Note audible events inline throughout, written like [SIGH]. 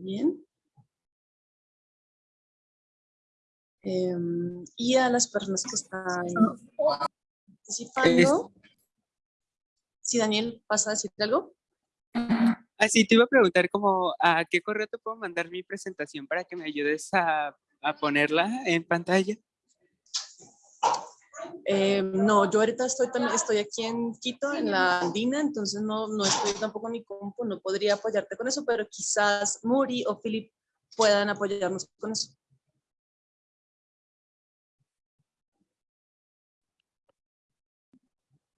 Bien. Em, y a las personas que están participando. Si Daniel, ¿vas a decir algo? Así te iba a preguntar como a qué correo te puedo mandar mi presentación para que me ayudes a, a ponerla en pantalla. Eh, no, yo ahorita estoy, estoy aquí en Quito, en la Andina, entonces no, no estoy tampoco en mi compu, no podría apoyarte con eso, pero quizás Muri o Philip puedan apoyarnos con eso.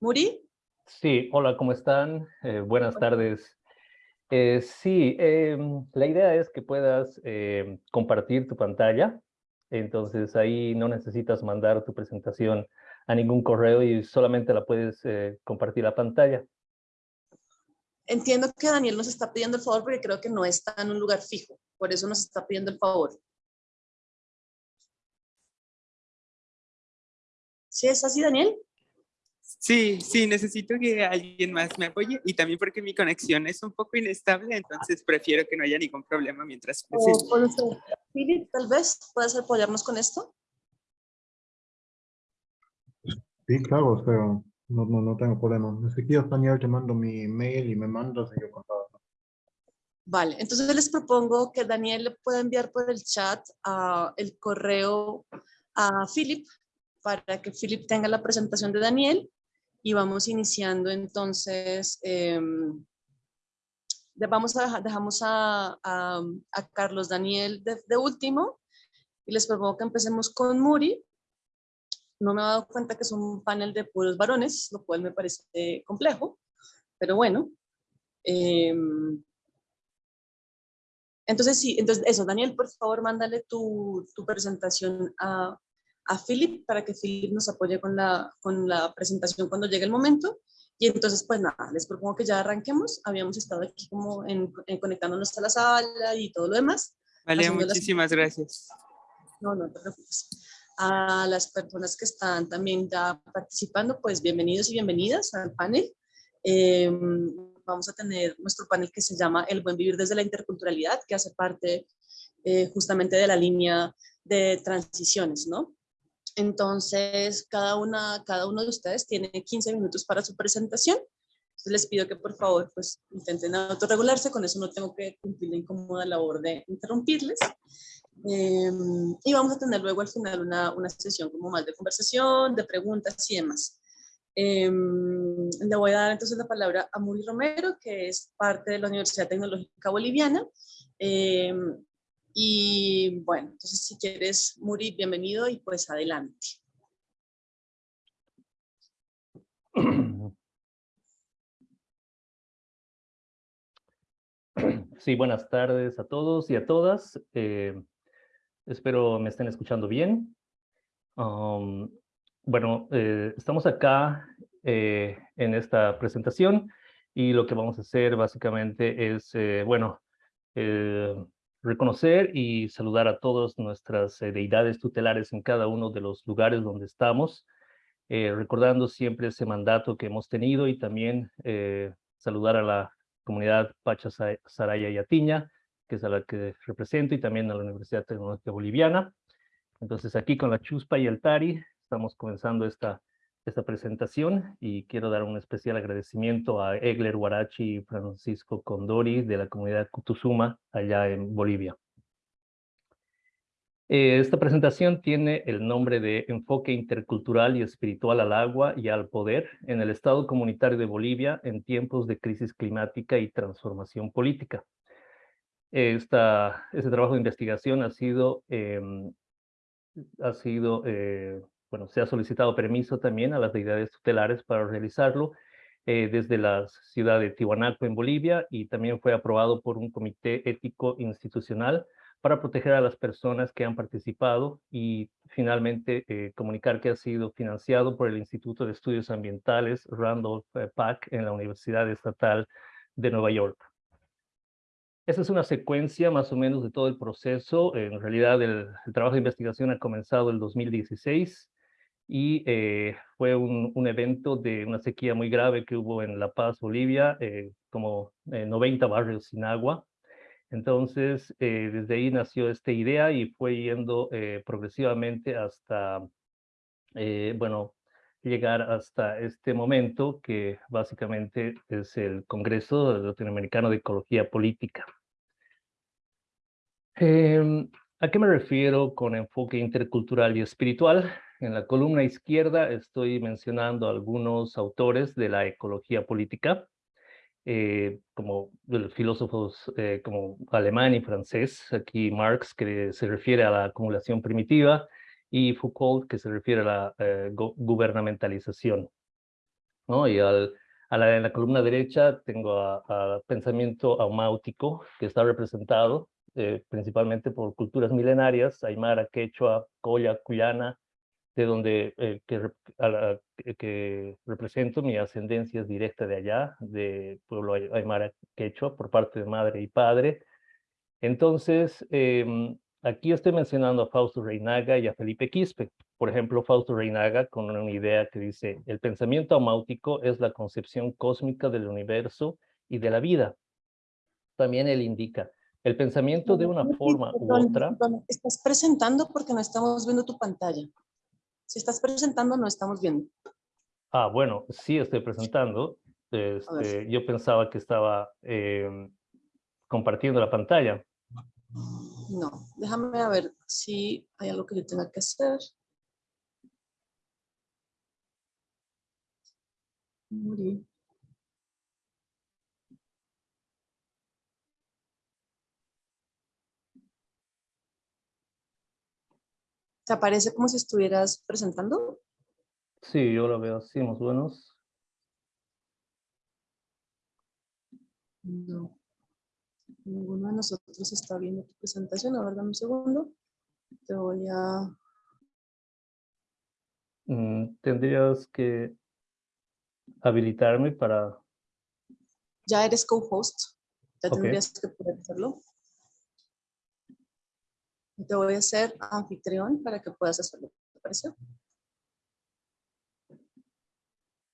¿Muri? Sí, hola, ¿cómo están? Eh, buenas tardes. Eh, sí, em, la idea es que puedas em, compartir tu pantalla, entonces ahí no necesitas mandar tu presentación a ningún correo y solamente la puedes eh, compartir la pantalla. Entiendo que Daniel nos está pidiendo el favor porque creo que no está en un lugar fijo, por eso nos está pidiendo el favor. ¿Sí es así, Daniel? Sí, sí, necesito que alguien más me apoye y también porque mi conexión es un poco inestable, entonces prefiero que no haya ningún problema mientras... Philip, tal vez, ¿puedes apoyarnos con esto? Sí, claro, o sea, no, no, no tengo problema. Quieres, Daniel, te mando mi mail y me mandas y yo contato. Vale, entonces les propongo que Daniel le pueda enviar por el chat uh, el correo a Philip para que Philip tenga la presentación de Daniel y vamos iniciando entonces, eh, vamos a, dejamos a, a, a Carlos Daniel de, de, último y les propongo que empecemos con Muri no me he dado cuenta que es un panel de puros varones, lo cual me parece complejo, pero bueno. Em, entonces sí, entonces eso, Daniel, por favor, mándale tu, tu presentación a, a Philip para que Philip nos apoye con la, con la presentación cuando llegue el momento. Y entonces, pues nada, les propongo que ya arranquemos. Habíamos estado aquí como en, conectándonos a la sala y todo lo demás. Vale, muchísimas gracias. No, no te preocupes a las personas que están también ya participando, pues bienvenidos y bienvenidas al panel. Em, vamos a tener nuestro panel que se llama El buen vivir desde la interculturalidad, que hace parte eh, justamente de la línea de transiciones, ¿no? Entonces, cada, una, cada uno de ustedes tiene 15 minutos para su presentación. Les pido que por favor pues, intenten autorregularse, con eso no tengo que cumplir la incómoda labor de interrumpirles. Em, y vamos a tener luego al final una, una, sesión como más de conversación, de preguntas y demás. Em, le voy a dar entonces la palabra a Muri Romero, que es parte de la Universidad Tecnológica Boliviana. Em, y bueno, entonces si quieres, Muri, bienvenido y pues adelante. [CLEARS THROAT] Sí, buenas tardes a todos y a todas. Eh, Espero me estén escuchando bien. bueno, eh, estamos acá eh, en esta presentación y lo que vamos a hacer básicamente es, bueno, reconocer y saludar a todas nuestras deidades tutelares en cada uno de los lugares donde estamos, recordando siempre ese mandato que hemos tenido y también saludar a la comunidad Pacha Saraya y Atiña, que es a la que represento, y también a la Universidad Tecnológica Boliviana. Entonces aquí con la Chuspa y el Tari estamos comenzando esta, esta presentación y quiero dar un especial agradecimiento a Egler Huarachi y Francisco Condori de la comunidad Cutuzuma allá en Bolivia. Eh, esta presentación tiene el nombre de Enfoque Intercultural y Espiritual al Agua y al Poder en el Estado Comunitario de Bolivia en tiempos de crisis climática y transformación política. Esta, este trabajo de investigación ha sido, em, ha sido eh, bueno, se ha solicitado permiso también a las deidades tutelares para realizarlo eh, desde la ciudad de Tiwanaku en Bolivia y también fue aprobado por un comité ético institucional para proteger a las personas que han participado y finalmente eh, comunicar que ha sido financiado por el Instituto de Estudios Ambientales Randolph Pack en la Universidad Estatal de Nueva York. Esa es una secuencia más o menos de todo el proceso. En realidad el, trabajo de investigación ha comenzado el 2016 y eh, fue un, un, evento de una sequía muy grave que hubo en La Paz, Bolivia, eh, como 90 eh, barrios sin agua. Entonces, eh, desde ahí nació esta idea y fue yendo eh, progresivamente hasta, eh, bueno, llegar hasta este momento que básicamente es el Congreso Latinoamericano de Ecología Política. Em, ¿A qué me refiero con enfoque intercultural y espiritual? En la columna izquierda estoy mencionando algunos autores de la ecología política, eh, como filósofos eh, como alemán y francés, aquí Marx, que se refiere a la acumulación primitiva, y Foucault, que se refiere a la eh, gubernamentalización. ¿no? Y al, a la, en la columna derecha tengo a, pensamiento aumáutico, que está representado principalmente por culturas milenarias, Aymara, Quechua, Coya, Cuyana, de donde eh, que, que, represento mi ascendencia es directa de allá, de pueblo Aymara Quechua, por parte de madre y padre. Entonces, em, aquí estoy mencionando a Fausto Reinaga y a Felipe Quispe. Por ejemplo, Fausto Reinaga con una idea que dice, el pensamiento amáutico es la concepción cósmica del universo y de la vida. También él indica, el pensamiento de una forma u otra... Estás presentando porque no estamos viendo tu pantalla. Si estás presentando, no estamos viendo. Ah, bueno, sí estoy presentando. Este, yo pensaba que estaba em, compartiendo la pantalla. No, déjame ver si hay algo que yo tenga que hacer. ¿Te aparece como si estuvieras presentando? Sí, yo lo veo así, más o No. Ninguno de nosotros está viendo tu presentación. A ver, dame un segundo. Te voy a... Mm, tendrías que habilitarme para... Ya eres co-host. Ya tendrías que poder hacerlo. Te voy a hacer anfitrión para que puedas hacerlo. ¿Te parece?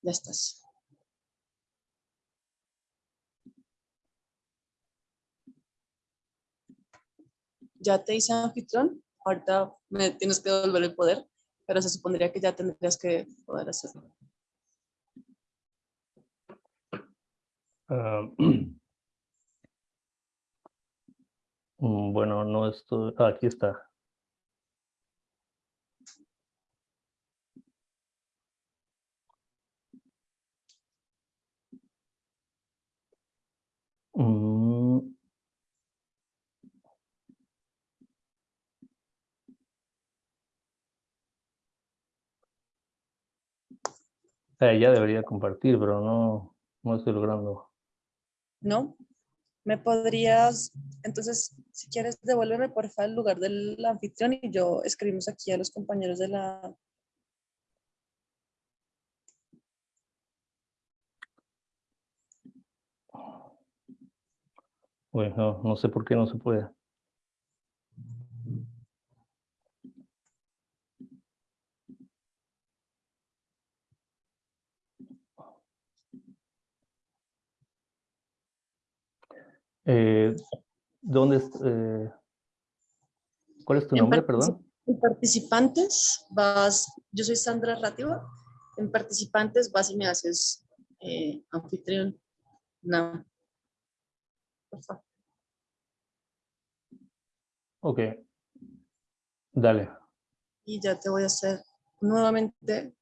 Ya estás. Ya te hice anfitrión. Ahorita me tienes que devolver el poder, pero se supondría que ya tendrías que poder hacerlo. Mm, [CLEARS THROAT] bueno, no estoy... Ah, aquí está. Mm. Eh, ya debería compartir, pero no, no estoy logrando. ¿No? ¿Me podrías, entonces, si quieres, devuélveme por favor el lugar del anfitrión y yo escribimos aquí a los compañeros de la... Bueno, no sé por qué no se puede. Eh, ¿Dónde eh, ¿Cuál es tu nombre, perdón? En participantes vas, yo soy Sandra Rativa, en participantes vas y me haces eh, anfitrión. No. Por favor. Ok. Dale. Y ya te voy a hacer nuevamente.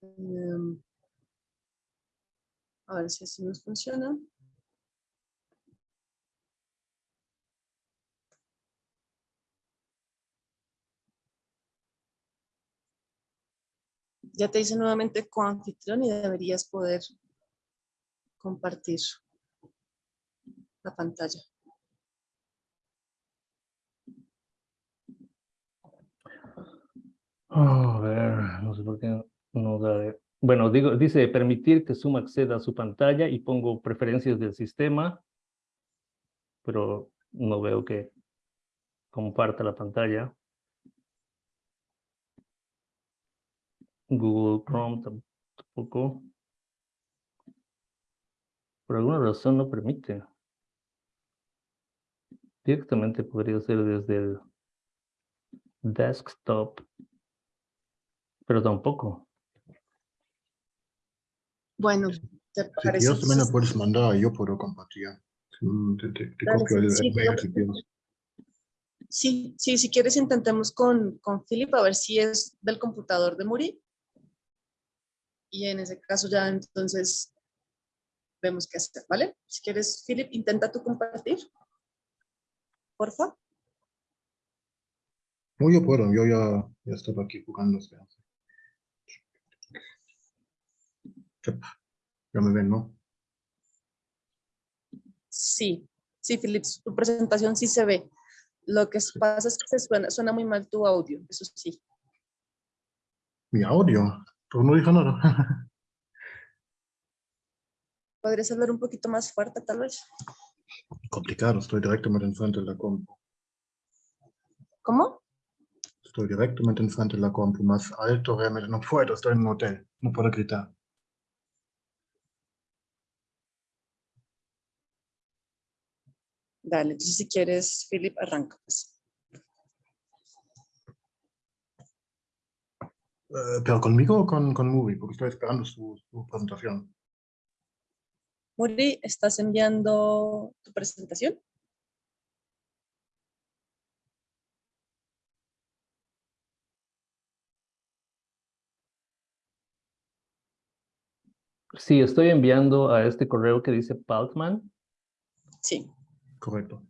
Em, a ver si así nos funciona. Ya te hice nuevamente coanfitrión y deberías poder compartir la pantalla. a ver, no sé por qué no da... Bueno, digo, dice permitir que Zoom acceda a su pantalla y pongo preferencias del sistema, pero no veo que comparta la pantalla. Google Chrome tampoco. Por alguna razón no permite. Directamente podría ser desde el desktop, pero tampoco. Bueno, ¿te Si parece? quieres también entonces- lo puedes mandar, yo puedo compartir. Te, te- copio el, sí, el mail pero- si quieres. Sí, sí, si quieres intentemos con, con Philip a ver si es del computador de Muri. Y en ese caso ya entonces vemos qué hacer, ¿vale? Si quieres, Philip, intenta tú compartir. Porfa. No, yo puedo, yo ya, ya estaba aquí jugando. Ya me ven, ¿no? Sí, sí, Philip, tu presentación sí se ve. Lo que pasa es que se suena, suena muy mal tu audio, eso sí. Mi audio, pero no dije nada. [LAUGHS] ¿Podrías hablar un poquito más fuerte, tal vez? Complicado, estoy directamente enfrente de la compu. ¿Cómo? Estoy directamente enfrente de la compu, más alto realmente no puedo, estoy en un hotel, no puedo gritar. Dale, entonces si quieres, Philip, arranca. pues. ¿Pero conmigo o con, con Movie? Porque estoy esperando su, su presentación. Muri, ¿estás enviando tu presentación? Sí, estoy enviando a este correo que dice Paltman. Sí. Correcto.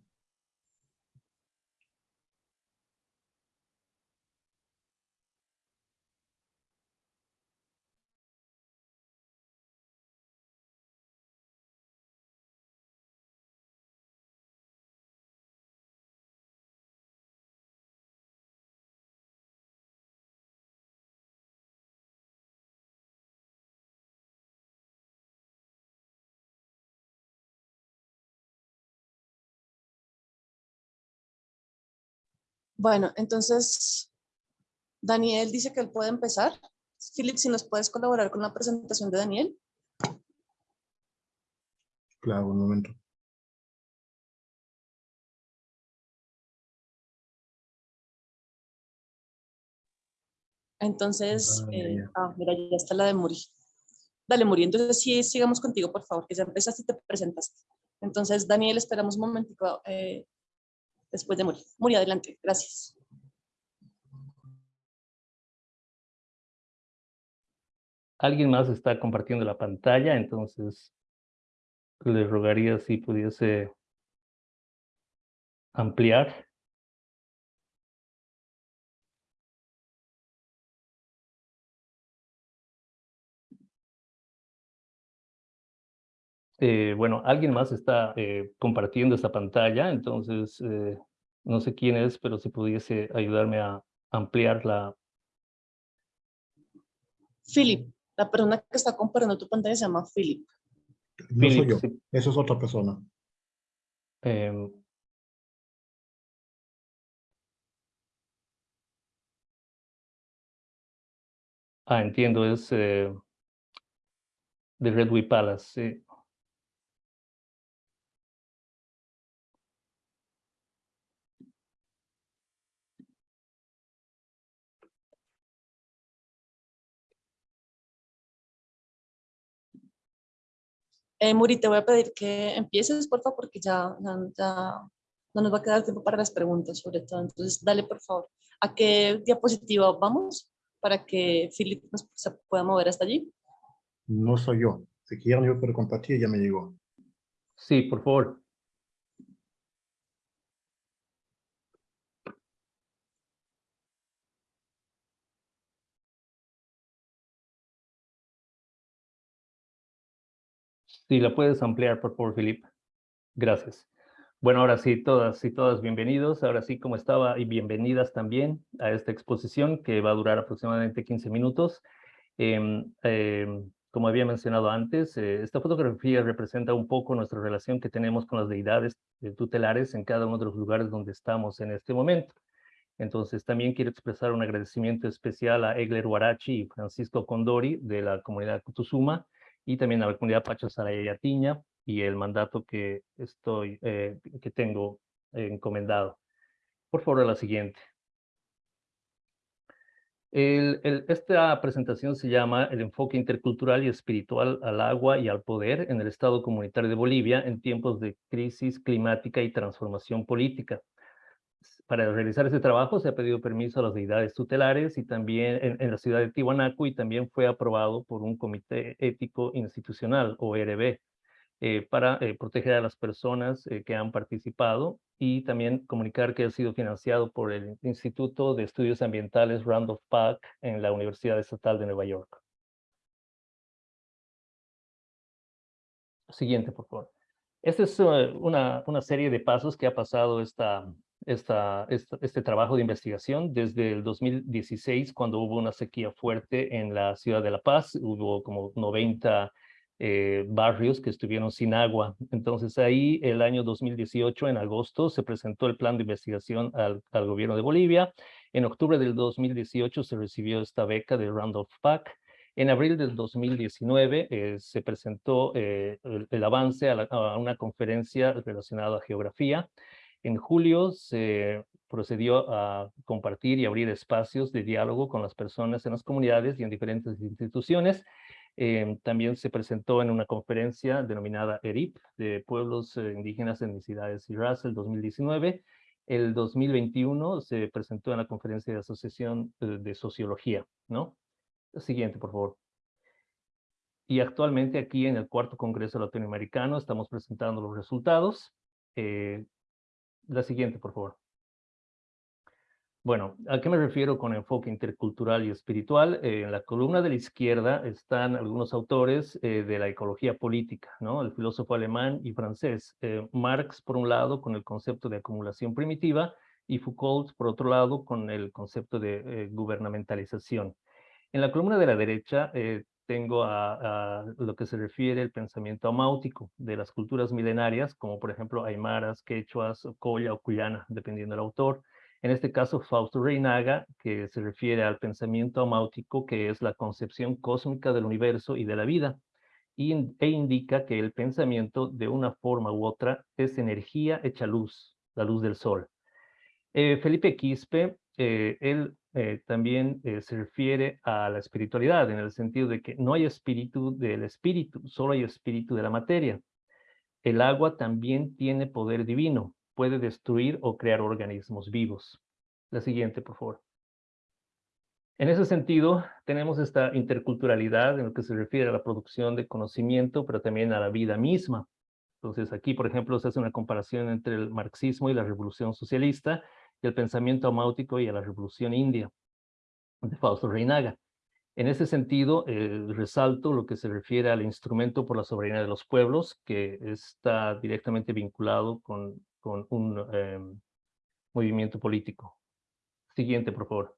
Bueno, entonces, Daniel dice que él puede empezar. Philip, si nos puedes colaborar con la presentación de Daniel. Claro, un momento. Entonces, Ah, eh, ah, mira, ya está la de Muri. Dale, Muri, entonces sí, sigamos contigo, por favor, que ya empezaste y te presentaste. Entonces, Daniel, esperamos un momentico eh, después de Muri. Muri, adelante, gracias. Alguien más está compartiendo la pantalla, entonces le rogaría si pudiese ampliar. Eh, bueno, alguien más está eh, compartiendo esta pantalla, entonces eh, no sé quién es, pero si pudiese ayudarme a ampliar la... Philip, la persona que está compartiendo tu pantalla se llama Philip. No soy yo, sí. eso es otra persona. Em, ah, entiendo, es eh, de Redwood Palace. sí. Eh, Muri, te voy a pedir que empieces, por favor, porque ya, ya, ya no nos va a quedar tiempo para las preguntas, sobre todo. Entonces, dale, por favor. ¿A qué diapositiva vamos para que Philip nos se pueda mover hasta allí? No soy yo. Si quieren, yo puedo compartir, ya me llegó. Sí, por favor. Sí, la puedes ampliar, por favor, Filip. Gracias. Bueno, ahora sí, todas y todas bienvenidos. Ahora sí, como estaba, y bienvenidas también a esta exposición que va a durar aproximadamente 15 minutos. Em, em, como había mencionado antes, eh, esta fotografía representa un poco nuestra relación que tenemos con las deidades eh, tutelares en cada uno de los lugares donde estamos en este momento. Entonces, también quiero expresar un agradecimiento especial a Egler Huarachi y Francisco Condori de la comunidad Cutuzuma y también a la comunidad Pacha Saraya Yatiña y el mandato que estoy, eh, que tengo encomendado. Por favor, la siguiente. esta presentación se llama El enfoque intercultural y espiritual al agua y al poder en el Estado comunitario de Bolivia en tiempos de crisis climática y transformación política. Para realizar este trabajo se ha pedido permiso a las deidades tutelares y también en, la ciudad de Tiwanaku y también fue aprobado por un comité ético institucional, ORB, eh, para eh, proteger a las personas eh, que han participado y también comunicar que ha sido financiado por el Instituto de Estudios Ambientales Randolph Park en la Universidad Estatal de Nueva York. Siguiente, por favor. Esta es una serie de pasos que ha pasado esta, esta, este trabajo de investigación desde el 2016, cuando hubo una sequía fuerte en la ciudad de La Paz. Hubo como 90 eh, barrios que estuvieron sin agua. Entonces ahí el año 2018, en agosto, se presentó el plan de investigación al, gobierno de Bolivia. En octubre del 2018 se recibió esta beca de Randolph Pack. En abril del 2019 eh, se presentó eh, el, avance a, una conferencia relacionada a geografía. En julio se procedió a compartir y abrir espacios de diálogo con las personas en las comunidades y en diferentes instituciones. Em, también se presentó en una conferencia denominada ERIP, de Pueblos eh, Indígenas, Etnicidades y Raza, el 2019. El 2021 se presentó en la conferencia de Asociación eh, de Sociología, ¿no? Siguiente, por favor. Y actualmente aquí en el cuarto Congreso Latinoamericano estamos presentando los resultados. Eh, la siguiente, por favor. Bueno, ¿a qué me refiero con enfoque intercultural y espiritual? Eh, en la columna de la izquierda están algunos autores eh, de la ecología política, ¿no? El filósofo alemán y francés. Eh, Marx, por un lado, con el concepto de acumulación primitiva, y Foucault, por otro lado, con el concepto de gubernamentalización. En la columna de la derecha tengo a, lo que se refiere al pensamiento amáutico de las culturas milenarias, como por ejemplo aymaras, quechuas, colla o cuyana, dependiendo del autor en este caso Fausto Reinaga, que se refiere al pensamiento amáutico, que es la concepción cósmica del universo y de la vida, e indica que el pensamiento, de una forma u otra, es energía hecha luz, la luz del sol. Eh, Felipe Quispe, eh, él eh, también se refiere a la espiritualidad, en el sentido de que no hay espíritu del espíritu, solo hay espíritu de la materia. El agua también tiene poder divino, puede destruir o crear organismos vivos. La siguiente, por favor. En ese sentido, tenemos esta interculturalidad en lo que se refiere a la producción de conocimiento, pero también a la vida misma. Entonces, aquí, por ejemplo, se hace una comparación entre el marxismo y la revolución socialista, y pensamiento amáutico y a la revolución india, de Fausto Reinaga. En ese sentido, eh, resalto lo que se refiere al instrumento por la soberanía de los pueblos, que está directamente vinculado con con un em, movimiento político. Siguiente, por favor.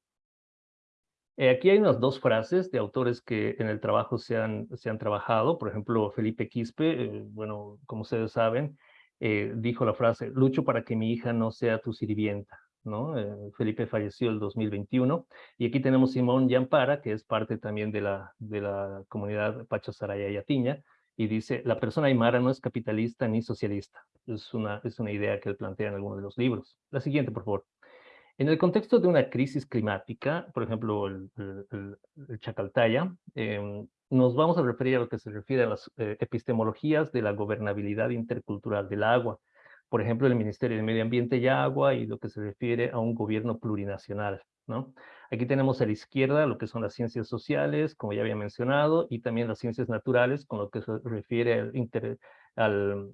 Eh, aquí hay unas dos frases de autores que en el trabajo se han, se han trabajado. Por ejemplo, Felipe Quispe, eh, bueno, como ustedes saben, eh, dijo la frase, lucho para que mi hija no sea tu sirvienta. ¿No? Felipe falleció el 2021. Y aquí tenemos Simón Yampara, que es parte también de la, de la comunidad Pacho Saraya Yatiña, y dice, la persona aymara no es capitalista ni socialista. Es una, es una idea que él plantea en alguno de los libros. La siguiente, por favor. En el contexto de una crisis climática, por ejemplo, el, el, Chacaltaya, em, nos vamos a referir a lo que se refiere a las eh, epistemologías de la gobernabilidad intercultural del agua. Por ejemplo, el Ministerio de Medio Ambiente y Agua y lo que se refiere a un gobierno plurinacional. ¿no? Aquí tenemos a la izquierda lo que son las ciencias sociales, como ya había mencionado, y también las ciencias naturales, con lo que se refiere al,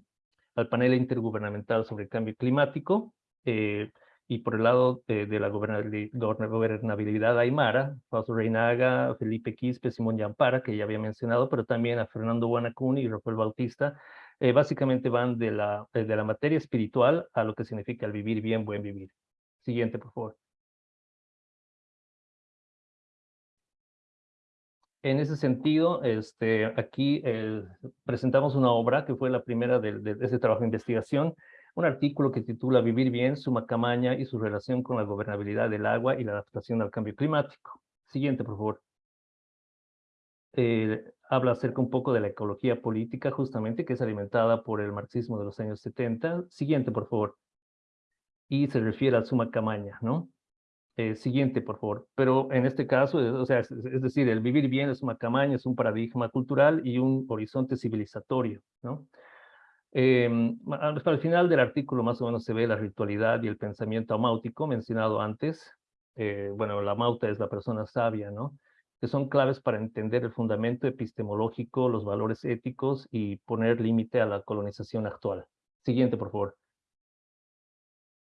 al, panel intergubernamental sobre el cambio climático. Eh, y por el lado de, la gobernabilidad aymara, Fausto Reinaga, Felipe Quispe, Simón Yampara, que ya había mencionado, pero también a Fernando Guanacuni y Rafael Bautista, eh, básicamente van de la, de la materia espiritual a lo que significa el vivir bien, buen vivir. Siguiente, por favor. En ese sentido, este, aquí eh, presentamos una obra que fue la primera de, de, ese trabajo de investigación, un artículo que titula Vivir bien, su macamaña y su relación con la gobernabilidad del agua y la adaptación al cambio climático. Siguiente, por favor. Eh, habla acerca un poco de la ecología política, justamente, que es alimentada por el marxismo de los años 70. Siguiente, por favor. y se refiere al Sumacamaña, ¿no? Eh, siguiente, por favor. Pero en este caso, o sea, es, decir, el vivir bien es Sumacamaña, es un paradigma cultural y un horizonte civilizatorio, ¿no? Eh, al final del artículo más o menos se ve la ritualidad y el pensamiento amáutico mencionado antes. Eh, bueno, la mauta es la persona sabia, ¿no? Que son claves para entender el fundamento epistemológico, los valores éticos y poner límite a la colonización actual. Siguiente, por favor.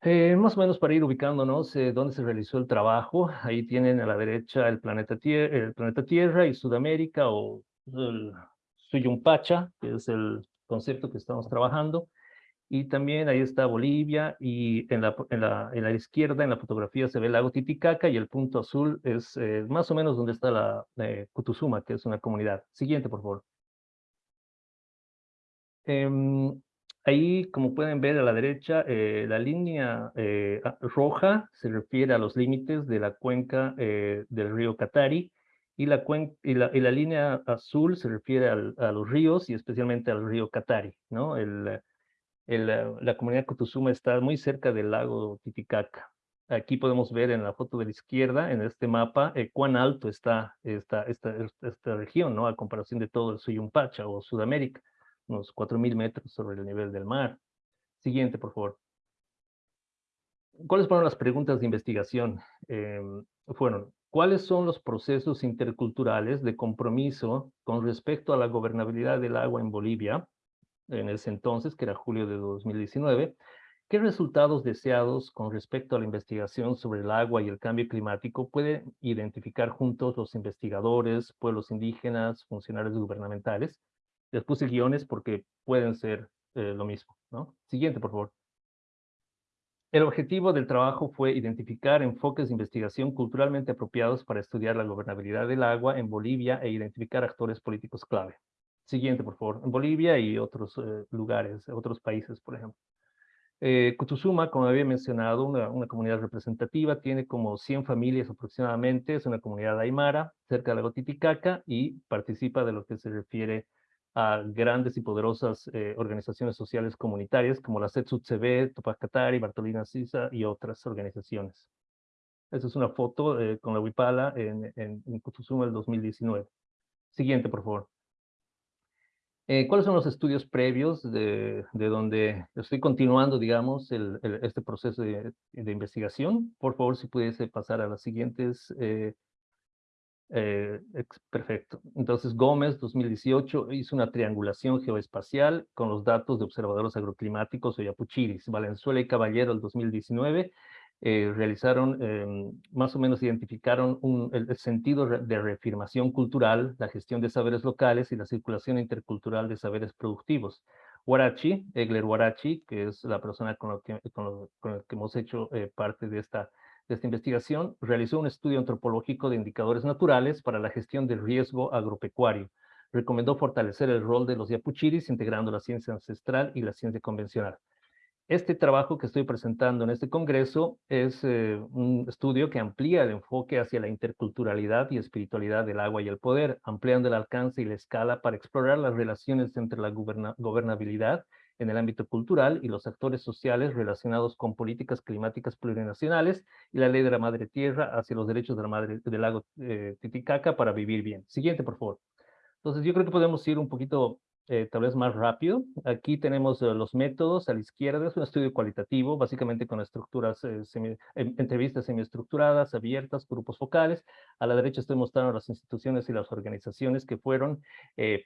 Eh, más o menos para ir ubicándonos eh, dónde se realizó el trabajo, ahí tienen a la derecha el planeta, tierra, el planeta Tierra y Sudamérica o el Suyumpacha, que es el concepto que estamos trabajando. Y también ahí está Bolivia y en la, en la, en la izquierda, en la fotografía, se ve el lago Titicaca y el punto azul es eh, más o menos donde está la eh, que es una comunidad. Siguiente, por favor. Em, ahí, como pueden ver a la derecha, eh, la línea roja se refiere a los límites de la cuenca del río Catari y la, y la, y la, línea azul se refiere a los ríos y especialmente al río Catari, ¿no? El, la comunidad Cotuzuma está muy cerca del lago Titicaca. Aquí podemos ver en la foto de la izquierda, en este mapa, eh, cuán alto está esta, región, ¿no? A comparación de todo el Suyumpacha o Sudamérica, unos 4.000 metros sobre el nivel del mar. Siguiente, por favor. ¿Cuáles fueron las preguntas de investigación? Em, fueron, ¿Cuáles son los procesos interculturales de compromiso con respecto a la gobernabilidad del agua en Bolivia, en ese entonces, que era julio de 2019? ¿Qué resultados deseados con respecto a la investigación sobre el agua y el cambio climático pueden identificar juntos los investigadores, pueblos indígenas, funcionarios gubernamentales? Les puse guiones porque pueden ser eh, lo mismo. ¿no? Siguiente, por favor. El objetivo del trabajo fue identificar enfoques de investigación culturalmente apropiados para estudiar la gobernabilidad del agua en Bolivia e identificar actores políticos clave. Siguiente, por favor. En Bolivia y otros eh, lugares, otros países, por ejemplo. Eh, como había mencionado, una, una, comunidad representativa, tiene como 100 familias aproximadamente, es una comunidad aymara, cerca de la Gotiticaca, y participa de lo que se refiere a grandes y poderosas eh, organizaciones sociales comunitarias como la CETSUTCB, Tupac Katari, Bartolina Sisa y otras organizaciones. Esta es una foto eh, con la Huipala en, en, en del 2019. Siguiente, por favor. Eh, ¿Cuáles son los estudios previos de, de, donde estoy continuando, digamos, este proceso de, investigación? Por favor, si pudiese pasar a las siguientes eh, perfecto. Entonces Gómez, 2018, hizo una triangulación geoespacial con los datos de observadores agroclimáticos o Yapuchiris. Valenzuela y Caballero, el 2019, eh, realizaron, em, más o menos identificaron un, el, sentido de reafirmación cultural, la gestión de saberes locales y la circulación intercultural de saberes productivos. Huarachi, Egler Huarachi, que es la persona con, lo que, con, la que hemos hecho eh, parte de esta esta investigación, realizó un estudio antropológico de indicadores naturales para la gestión del riesgo agropecuario. Recomendó fortalecer el rol de los yapuchiris integrando la ciencia ancestral y la ciencia convencional. Este trabajo que estoy presentando en este congreso es eh, un estudio que amplía el enfoque hacia la interculturalidad y espiritualidad del agua y el poder, ampliando el alcance y la escala para explorar las relaciones entre la gobernabilidad en el ámbito cultural y los actores sociales relacionados con políticas climáticas plurinacionales y la ley de la madre tierra hacia los derechos de la madre, del lago eh, Titicaca para vivir bien. Siguiente, por favor. Entonces, yo creo que podemos ir un poquito eh, tal vez más rápido. Aquí tenemos eh, los métodos a la izquierda, es un estudio cualitativo, básicamente con estructuras, eh, semi, entrevistas semiestructuradas, abiertas, grupos focales. A la derecha estoy mostrando las instituciones y las organizaciones que fueron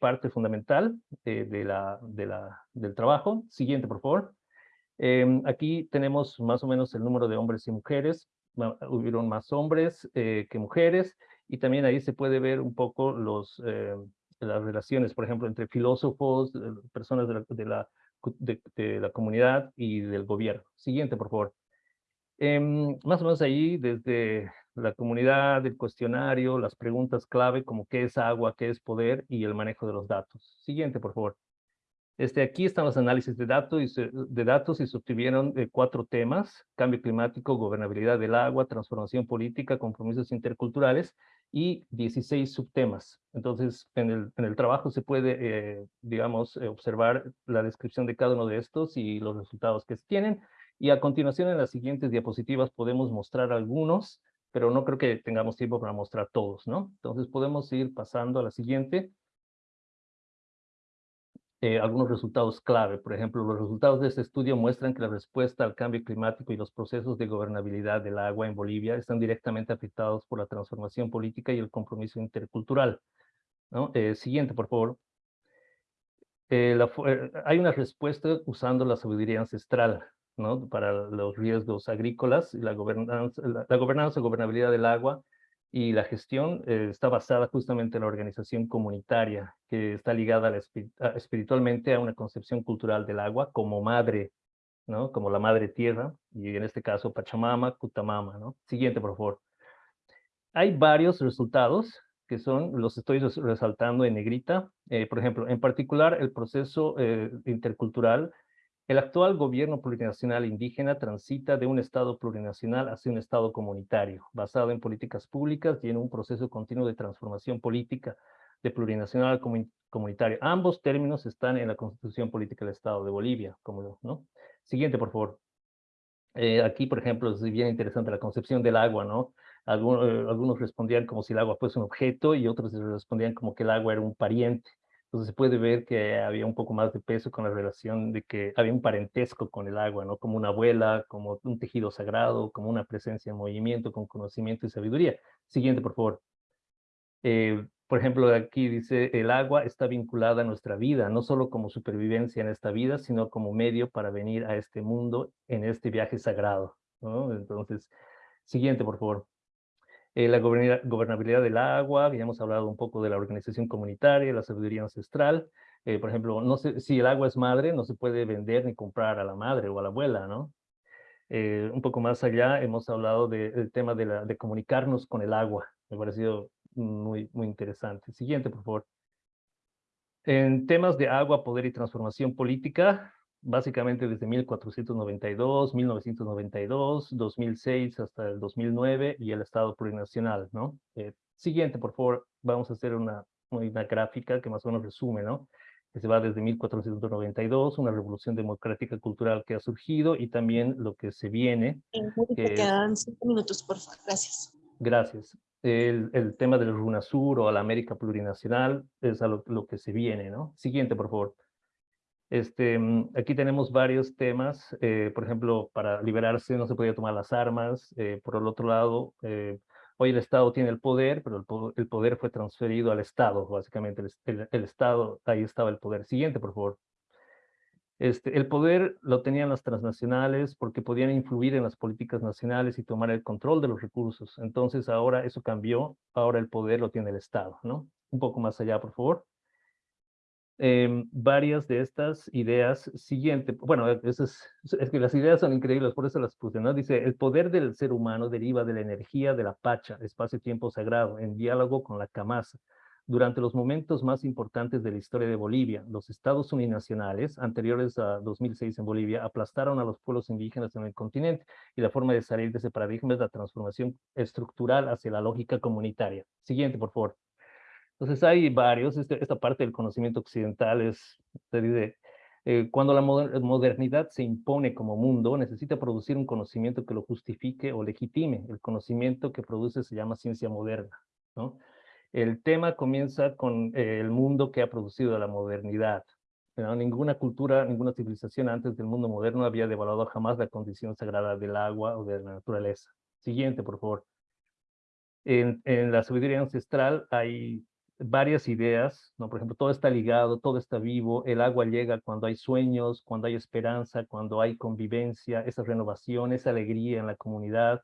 parte fundamental de la, de la, del trabajo. Siguiente, por favor. Em, aquí tenemos más o menos el número de hombres y mujeres. Hubieron más hombres que mujeres y también ahí se puede ver un poco los las relaciones, por ejemplo, entre filósofos, personas de la, de la, de, la comunidad y del gobierno. Siguiente, por favor. Em, más o menos ahí, desde la comunidad, el cuestionario, las preguntas clave como qué es agua, qué es poder y el manejo de los datos. Siguiente, por favor. Este, aquí están los análisis de datos y se, de datos y se obtuvieron eh, cuatro temas, cambio climático, gobernabilidad del agua, transformación política, compromisos interculturales y 16 subtemas. Entonces, en el, en el trabajo se puede, eh, digamos, eh, observar la descripción de cada uno de estos y los resultados que tienen. Y a continuación en las siguientes diapositivas podemos mostrar algunos, pero no creo que tengamos tiempo para mostrar todos, ¿no? Entonces podemos ir pasando a la siguiente. Eh, algunos resultados clave. Por ejemplo, los resultados de este estudio muestran que la respuesta al cambio climático y los procesos de gobernabilidad del agua en Bolivia están directamente afectados por la transformación política y el compromiso intercultural. ¿no? Eh, siguiente, por favor. Eh, hay una respuesta usando la sabiduría ancestral ¿no? para los riesgos agrícolas y la gobernanza, la gobernanza, gobernabilidad del agua y la gestión eh, está basada justamente en la organización comunitaria, que está ligada espiritualmente a una concepción cultural del agua como madre, ¿no? Como la madre tierra, y en este caso Pachamama, Kutamama, ¿no? Siguiente, por favor. Hay varios resultados que son, los estoy resaltando en negrita. Eh, por ejemplo, en particular, el proceso eh, intercultural el actual gobierno plurinacional indígena transita de un Estado plurinacional hacia un Estado comunitario, basado en políticas públicas y en un proceso continuo de transformación política de plurinacional a comunitario. Ambos términos están en la Constitución Política del Estado de Bolivia. Como, ¿no? Siguiente, por favor. Eh, aquí, por ejemplo, es bien interesante la concepción del agua, ¿no? Eh, algunos respondían como si el agua fuese un objeto y otros respondían como que el agua era un pariente. Entonces se puede ver que había un poco más de peso con la relación de que había un parentesco con el agua, ¿no? Como una abuela, como un tejido sagrado, como una presencia en movimiento, con conocimiento y sabiduría. Siguiente, por favor. Eh, por ejemplo, aquí dice, el agua está vinculada a nuestra vida, no solo como supervivencia en esta vida, sino como medio para venir a este mundo en este viaje sagrado, ¿no? Entonces, siguiente, por favor. Eh, la gobernabilidad del agua, habíamos hablado un poco de la organización comunitaria, la sabiduría ancestral. Eh, por ejemplo, no sé, si el agua es madre, no se puede vender ni comprar a la madre o a la abuela, ¿no? Eh, un poco más allá hemos hablado del tema de comunicarnos con el agua. Me ha parecido muy, muy interesante. Siguiente, por favor. En temas de agua, poder y transformación política, básicamente desde 1492, 1992, 2006 hasta el 2009 y el Estado plurinacional, ¿no? Eh, siguiente, por favor, vamos a hacer una, una gráfica que más o menos resume, ¿no? Que se va desde 1492, una revolución democrática cultural que ha surgido y también lo que se viene. Que quedan cinco minutos, por favor. Gracias. Gracias. El, el, tema del RUNASUR o a la América plurinacional es a lo, lo que se viene, ¿no? Siguiente, por favor. Este, mm, aquí tenemos varios temas, eh, por ejemplo, para liberarse no se podía tomar las armas, eh, por el otro lado, eh, hoy el Estado tiene el poder, pero el, poder fue transferido al Estado, básicamente, el, el, Estado, ahí estaba el poder. Siguiente, por favor. Este, el poder lo tenían las transnacionales porque podían influir en las políticas nacionales y tomar el control de los recursos. Entonces ahora eso cambió, ahora el poder lo tiene el Estado, ¿no? Un poco más allá, por favor. Em, varias de estas ideas siguiente, bueno, eso es, es, que las ideas son increíbles, por eso las puse, ¿no? Dice, el poder del ser humano deriva de la energía de la pacha, espacio-tiempo sagrado, en diálogo con la camasa. Durante los momentos más importantes de la historia de Bolivia, los estados uninacionales, anteriores a 2006 en Bolivia, aplastaron a los pueblos indígenas en el continente y la forma de salir de ese paradigma es la transformación estructural hacia la lógica comunitaria. Siguiente, por favor. Entonces hay varios, este, esta parte del conocimiento occidental es, se dice, eh, cuando la modernidad se impone como mundo, necesita producir un conocimiento que lo justifique o legitime. El conocimiento que produce se llama ciencia moderna. ¿no? El tema comienza con eh, el mundo que ha producido la modernidad. Ninguna cultura, ninguna civilización antes del mundo moderno había devaluado jamás la condición sagrada del agua o de la naturaleza. Siguiente, por favor. En, en la sabiduría ancestral hay varias ideas, ¿no? Por ejemplo, todo está ligado, todo está vivo, el agua llega cuando hay sueños, cuando hay esperanza, cuando hay convivencia, esa renovación, esa alegría en la comunidad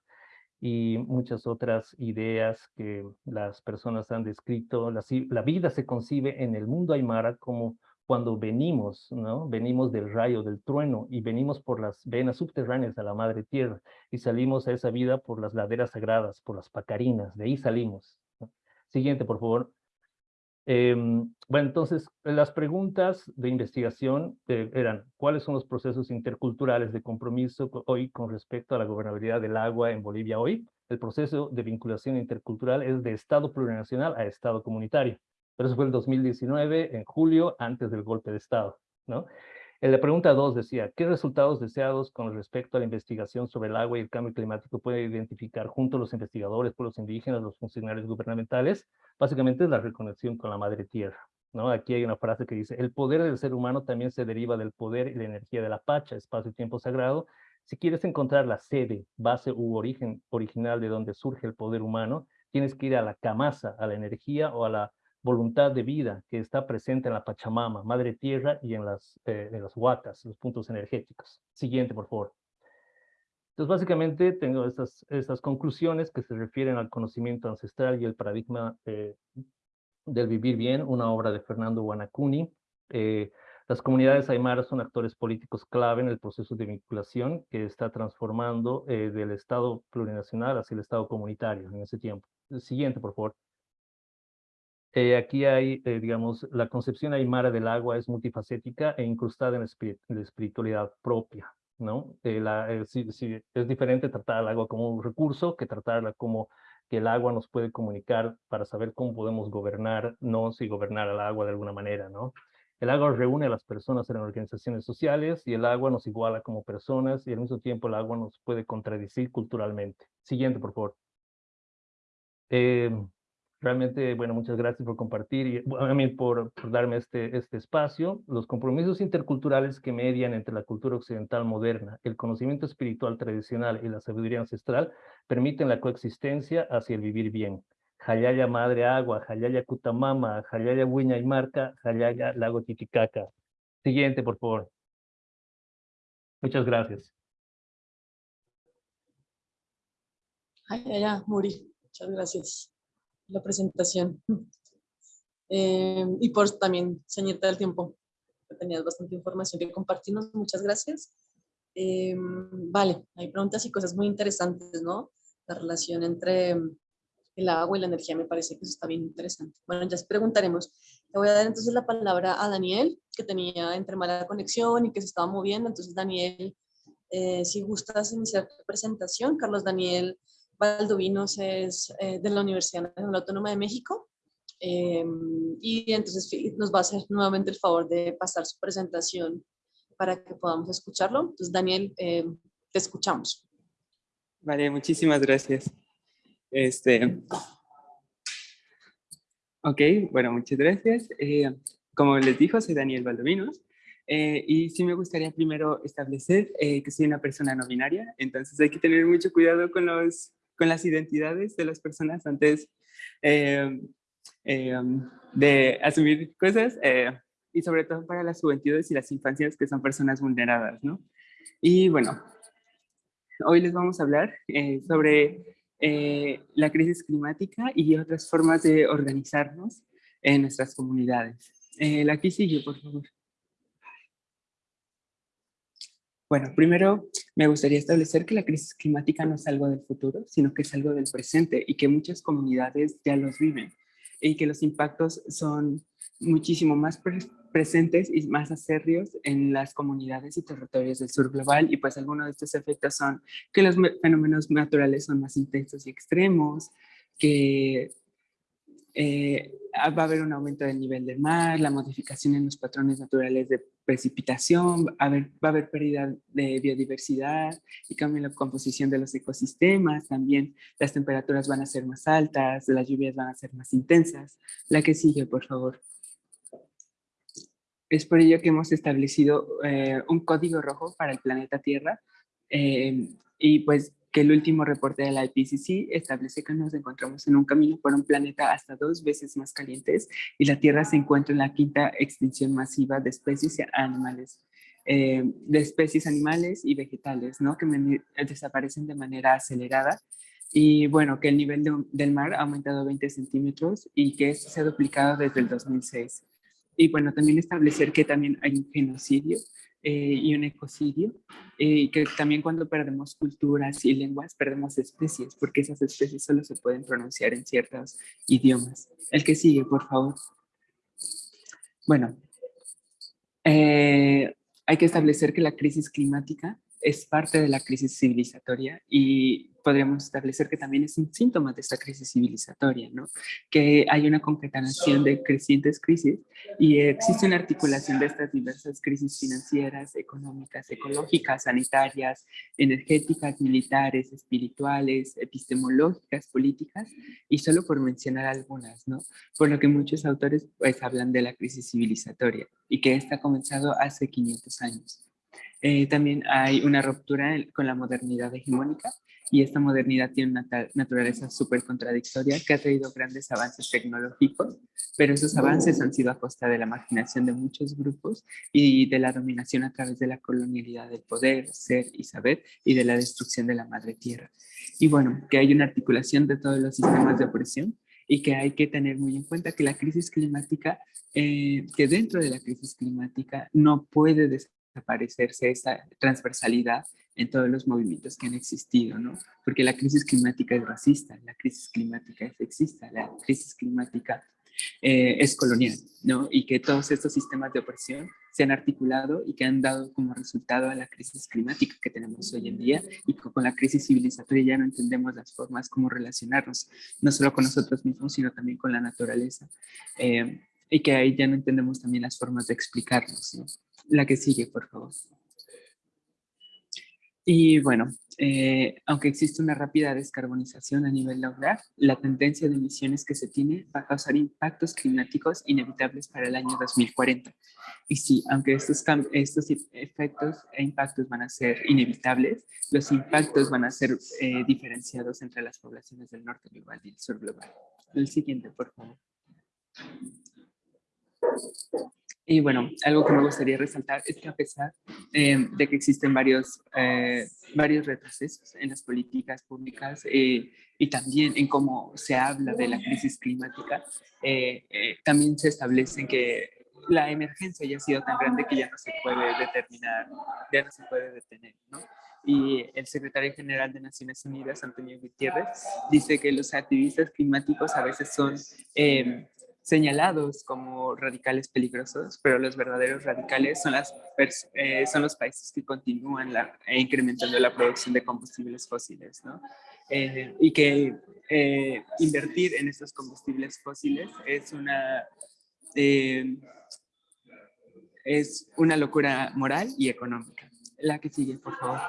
y muchas otras ideas que las personas han descrito. La, la vida se concibe en el mundo aymara como cuando venimos, ¿no? Venimos del rayo, del trueno, y venimos por las venas subterráneas a la madre tierra, y salimos a esa vida por las laderas sagradas, por las pacarinas, de ahí salimos. Siguiente, por favor. Em, bueno, entonces, las preguntas de investigación eh, eran, ¿cuáles son los procesos interculturales de compromiso hoy con respecto a la gobernabilidad del agua en Bolivia hoy? El proceso de vinculación intercultural es de Estado plurinacional a Estado comunitario. Pero eso fue el 2019, en julio, antes del golpe de Estado, ¿no? En la pregunta 2 decía, ¿qué resultados deseados con respecto a la investigación sobre el agua y el cambio climático puede identificar junto a los investigadores, pueblos indígenas, los funcionarios gubernamentales? Básicamente es la reconexión con la madre tierra. ¿no? Aquí hay una frase que dice, el poder del ser humano también se deriva del poder y la energía de la pacha, espacio y tiempo sagrado. Si quieres encontrar la sede, base u origen original de donde surge el poder humano, tienes que ir a la camasa, a la energía o a la voluntad de vida que está presente en la Pachamama, Madre Tierra y en las, eh, en las huacas, los puntos energéticos. Siguiente, por favor. Entonces, básicamente tengo estas, estas conclusiones que se refieren al conocimiento ancestral y el paradigma eh, del vivir bien, una obra de Fernando Guanacuni. Eh, las comunidades aymaras son actores políticos clave en el proceso de vinculación que está transformando del Estado plurinacional hacia el Estado comunitario en ese tiempo. siguiente, por favor. Eh, aquí hay, eh, digamos, la concepción aymara del agua es multifacética e incrustada en la, espiritualidad propia, ¿no? Eh, la, es diferente tratar al agua como un recurso que tratarla como que el agua nos puede comunicar para saber cómo podemos gobernarnos y gobernar al agua de alguna manera, ¿no? El agua reúne a las personas en organizaciones sociales y el agua nos iguala como personas y al mismo tiempo el agua nos puede contradecir culturalmente. Siguiente, por favor. Eh, Realmente, bueno, muchas gracias por compartir y a mí por, darme este, este espacio. Los compromisos interculturales que median entre la cultura occidental moderna, el conocimiento espiritual tradicional y la sabiduría ancestral permiten la coexistencia hacia el vivir bien. Jayaya Madre Agua, Jayaya Cutamama, Jayaya Huiña y Marca, Jayaya Lago Titicaca. Siguiente, por favor. Muchas gracias. Jayaya Muri, muchas gracias la presentación. [LAUGHS] Eh, y por también ceñirte el tiempo, que tenías bastante información que compartirnos. Muchas gracias. Eh, vale, hay preguntas y cosas muy interesantes, ¿no? La relación entre el agua y la energía me parece que eso está bien interesante. Bueno, ya preguntaremos. Le voy a dar entonces la palabra a Daniel, que tenía entre mala conexión y que se estaba moviendo. Entonces, Daniel, eh, si gustas iniciar tu presentación. Carlos Daniel Valdovinos es eh, de la Universidad Autónoma de México em, y entonces nos va a hacer nuevamente el favor de pasar su presentación para que podamos escucharlo. Entonces, Daniel, em, te escuchamos. Vale, muchísimas gracias. Este, ok, bueno, muchas gracias. Eh, como les dijo, soy Daniel Valdovinos. Eh, y sí me gustaría primero establecer que soy una persona no binaria, entonces hay que tener mucho cuidado con los con las identidades de las personas antes eh, eh, de asumir cosas eh, y sobre todo para las juventudes y las infancias que son personas vulneradas, ¿no? Y bueno, hoy les vamos a hablar sobre la crisis climática y otras formas de organizarnos en nuestras comunidades. la que sigue, por favor. Bueno, primero me gustaría establecer que la crisis climática no es algo del futuro, sino que es algo del presente y que muchas comunidades ya los viven y que los impactos son muchísimo más presentes y más acerrios en las comunidades y territorios del sur global y pues algunos de estos efectos son que los fenómenos naturales son más intensos y extremos, que eh, va a haber un aumento del nivel del mar, la modificación en los patrones naturales de precipitación, va a haber, pérdida de biodiversidad y cambio en la composición de los ecosistemas, también las temperaturas van a ser más altas, las lluvias van a ser más intensas. La que sigue, por favor. Es por ello que hemos establecido eh, un código rojo para el planeta Tierra eh, y pues que el último reporte de la IPCC establece que nos encontramos en un camino por un planeta hasta dos veces más calientes y la Tierra se encuentra en la quinta extinción masiva de especies animales, eh, de especies animales y vegetales, ¿no? que desaparecen de manera acelerada y bueno, que el nivel del mar ha aumentado 20 centímetros y que esto se ha duplicado desde el 2006. Y bueno, también establecer que también hay un genocidio eh, y un ecocidio, eh, que también cuando perdemos culturas y lenguas perdemos especies, porque esas especies solo se pueden pronunciar en ciertos idiomas. El que sigue, por favor. Bueno, eh, hay que establecer que la crisis climática es parte de la crisis civilizatoria y podríamos establecer que también es un síntoma de esta crisis civilizatoria, ¿no? Que hay una concatenación de crecientes crisis y existe una articulación de estas diversas crisis financieras, económicas, ecológicas, sanitarias, energéticas, militares, espirituales, epistemológicas, políticas, y solo por mencionar algunas, ¿no? Por lo que muchos autores pues hablan de la crisis civilizatoria y que esta ha comenzado hace 500 años. Eh, también hay una ruptura con la modernidad hegemónica y esta modernidad tiene una naturaleza súper contradictoria que ha traído grandes avances tecnológicos, pero esos avances han sido a costa de la marginación de muchos grupos y de la dominación a través de la colonialidad del poder, ser y saber y de la destrucción de la madre tierra. Y bueno, que hay una articulación de todos los sistemas de opresión y que hay que tener muy en cuenta que la crisis climática, eh, que dentro de la crisis climática no puede desaparecerse esa transversalidad en todos los movimientos que han existido, ¿no? Porque la crisis climática es racista, la crisis climática es sexista, la crisis climática eh, es colonial, ¿no? Y que todos estos sistemas de opresión se han articulado y que han dado como resultado a la crisis climática que tenemos hoy en día y con la crisis civilizatoria ya no entendemos las formas como relacionarnos, no solo con nosotros mismos, sino también con la naturaleza. Eh, y que ahí ya no entendemos también las formas de explicarnos, ¿no? La que sigue, por favor. Y bueno, eh, aunque existe una rápida descarbonización a nivel local, la tendencia de emisiones que se tiene va a causar impactos climáticos inevitables para el año 2040. Y sí, aunque estos, estos efectos e impactos van a ser inevitables, los impactos van a ser eh, diferenciados entre las poblaciones del norte global y el sur global. El siguiente, por favor. Y bueno, algo que me gustaría resaltar es que a pesar eh, de que existen varios, eh, varios retrocesos en las políticas públicas eh, y también en cómo se habla de la crisis climática, también se establece que la emergencia ya ha sido tan grande que ya no se puede determinar, ya no se puede detener, ¿no? Y el secretario general de Naciones Unidas, Antonio Gutiérrez, dice que los activistas climáticos a veces son señalados como radicales peligrosos, pero los verdaderos radicales son, las eh, son los países que continúan la, eh, incrementando la producción de combustibles fósiles, ¿no? Eh, y que invertir en estos combustibles fósiles es una, es una locura moral y económica. La que sigue, por favor.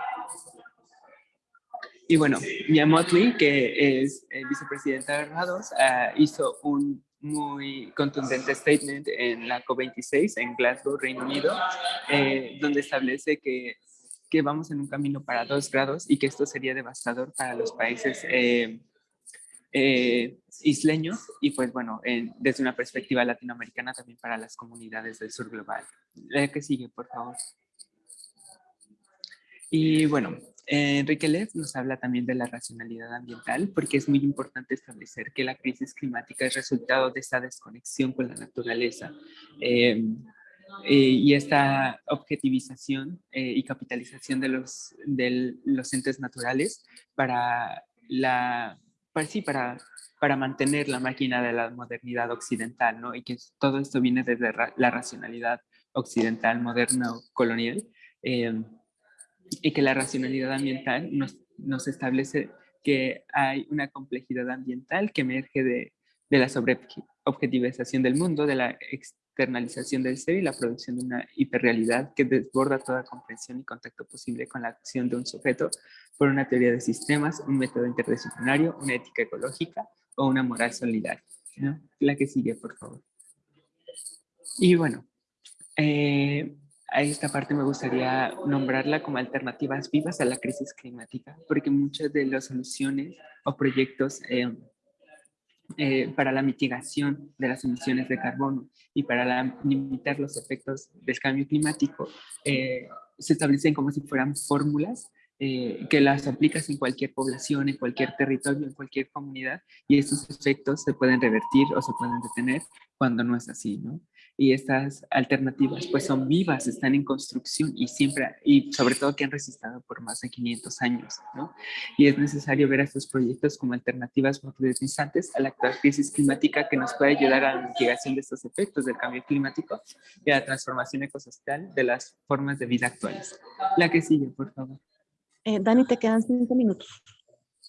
Y bueno, Mia Motley, que es vicepresidenta de Rados, ah, hizo un muy contundente statement en la COP26 en Glasgow, Reino Unido, eh, donde establece que, que, vamos en un camino para dos grados y que esto sería devastador para los países eh, eh, isleños y pues bueno, desde una perspectiva latinoamericana también para las comunidades del sur global. La que sigue, por favor. Y bueno, Enrique Lev nos habla también de la racionalidad ambiental porque es muy importante establecer que la crisis climática es resultado de esta desconexión con la naturaleza em, eh, y esta objetivización eh, y capitalización de los, de los entes naturales para, la, para, sí, para, para mantener la máquina de la modernidad occidental, ¿no? Y que todo esto viene desde la racionalidad occidental, moderna o colonial. Y que la racionalidad ambiental nos, nos establece que hay una complejidad ambiental que emerge de, de la sobreobjetivización del mundo, de la externalización del ser y la producción de una hiperrealidad que desborda toda comprensión y contacto posible con la acción de un sujeto por una teoría de sistemas, un método interdisciplinario, una ética ecológica o una moral solidaria. La que sigue, por favor. Y bueno, eh, a esta parte me gustaría nombrarla como alternativas vivas a la crisis climática, porque muchas de las soluciones o proyectos eh, eh, para la mitigación de las emisiones de carbono y para limitar los efectos del cambio climático eh, se establecen como si fueran fórmulas que las aplicas en cualquier población, en cualquier territorio, en cualquier comunidad y estos efectos se pueden revertir o se pueden detener cuando no es así, ¿no? Y estas alternativas pues son vivas, están en construcción y siempre, y sobre todo que han resistido por más de 500 años, ¿no? Y es necesario ver a estos proyectos como alternativas modernizantes a la actual crisis climática que nos puede ayudar a la mitigación de estos efectos del cambio climático y a la transformación ecosocial de las formas de vida actuales. La que sigue, por favor. Eh, Dani, te quedan cinco minutos.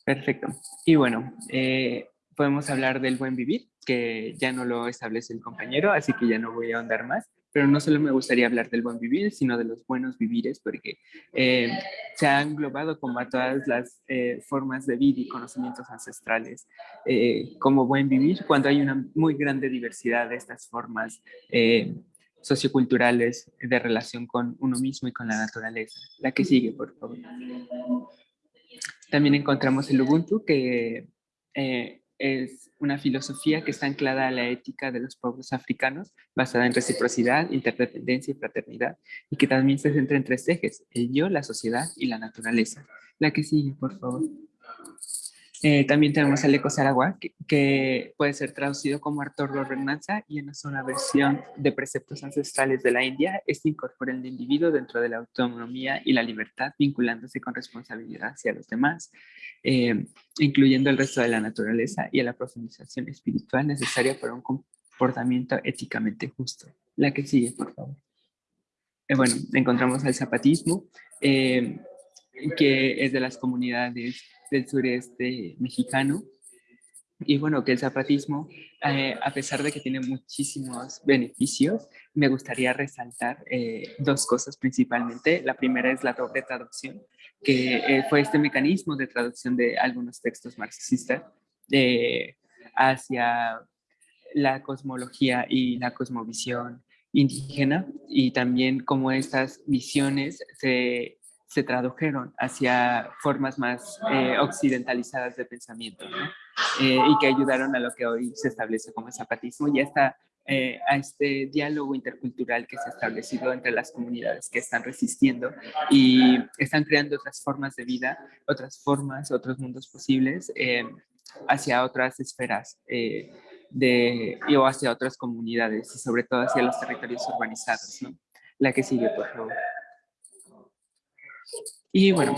Perfecto. Y bueno, eh, podemos hablar del buen vivir, que ya no lo establece el compañero, así que ya no voy a ahondar más, pero no solo me gustaría hablar del buen vivir, sino de los buenos vivires, porque eh, se ha englobado como a todas las eh, formas de vida y conocimientos ancestrales eh, como buen vivir, cuando hay una muy grande diversidad de estas formas socioculturales de relación con uno mismo y con la naturaleza. La que sigue, por favor. También encontramos el Ubuntu, que es una filosofía que está anclada a la ética de los pueblos africanos, basada en reciprocidad, interdependencia y fraternidad, y que también se centra en tres ejes, el yo, la sociedad y la naturaleza. La que sigue, por favor. Eh, también tenemos el Eco Saragua, que, puede ser traducido como Artur Renanza y en una versión de preceptos ancestrales de la India, este incorpora el individuo dentro de la autonomía y la libertad, vinculándose con responsabilidad hacia los demás, eh, incluyendo el resto de la naturaleza y a la profundización espiritual necesaria para un comportamiento éticamente justo. La que sigue, por favor. Eh, bueno, encontramos al zapatismo, que es de las comunidades del sureste mexicano. Y bueno, que el zapatismo, eh, a pesar de que tiene muchísimos beneficios, me gustaría resaltar eh, dos cosas principalmente. La primera es la doble traducción, que eh, fue este mecanismo de traducción de algunos textos marxistas hacia la cosmología y la cosmovisión indígena y también cómo estas visiones se se tradujeron hacia formas más eh, occidentalizadas de pensamiento eh, y que ayudaron a lo que hoy se establece como zapatismo y hasta eh, a este diálogo intercultural que se ha establecido entre las comunidades que están resistiendo y están creando otras formas de vida, otras formas, otros mundos posibles hacia otras esferas de, o hacia otras comunidades y sobre todo hacia los territorios urbanizados. La que sigue, por favor. Y bueno,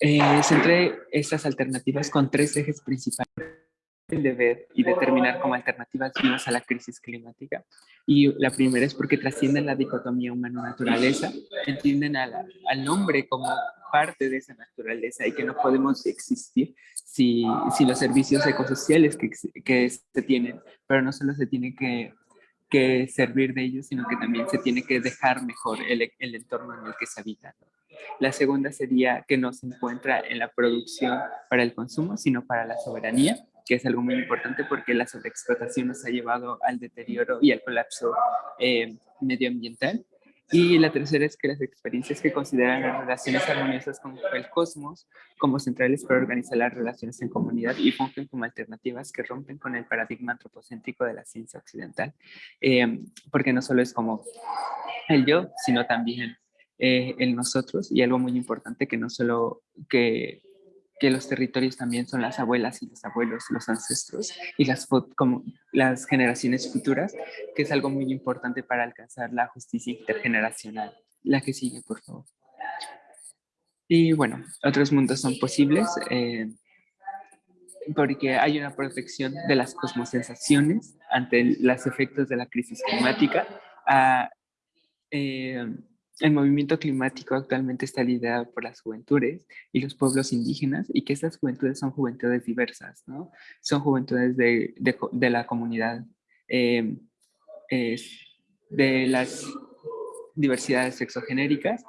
eh, centré estas alternativas con tres ejes principales de ver y determinar como alternativas vivas a la crisis climática. Y la primera es porque trascienden la dicotomía humano-naturaleza, entienden al hombre como parte de esa naturaleza y que no podemos existir si, si los servicios ecosociales que, que se tienen, pero no solo se tiene que, que servir de ellos, sino que también se tiene que dejar mejor el, el entorno en el que se habita. La segunda sería que no se encuentra en la producción para el consumo, sino para la soberanía, que es algo muy importante porque la sobreexplotación nos ha llevado al deterioro y al colapso eh, medioambiental. Y la tercera es que las experiencias que consideran las relaciones armoniosas con el cosmos como centrales para organizar las relaciones en comunidad y fungen como alternativas que rompen con el paradigma antropocéntrico de la ciencia occidental. Eh, porque no solo es como el yo, sino también eh, en nosotros y algo muy importante que no solo que, que, los territorios también son las abuelas y los abuelos, los ancestros y las, como las generaciones futuras, que es algo muy importante para alcanzar la justicia intergeneracional. La que sigue, por favor. Y bueno, otros mundos son posibles eh, porque hay una protección de las cosmosensaciones ante los efectos de la crisis climática. Ah, eh, el movimiento climático actualmente está liderado por las juventudes y los pueblos indígenas y que estas juventudes son juventudes diversas, ¿no? Son juventudes de, de, la comunidad, eh, de las diversidades sexogenéricas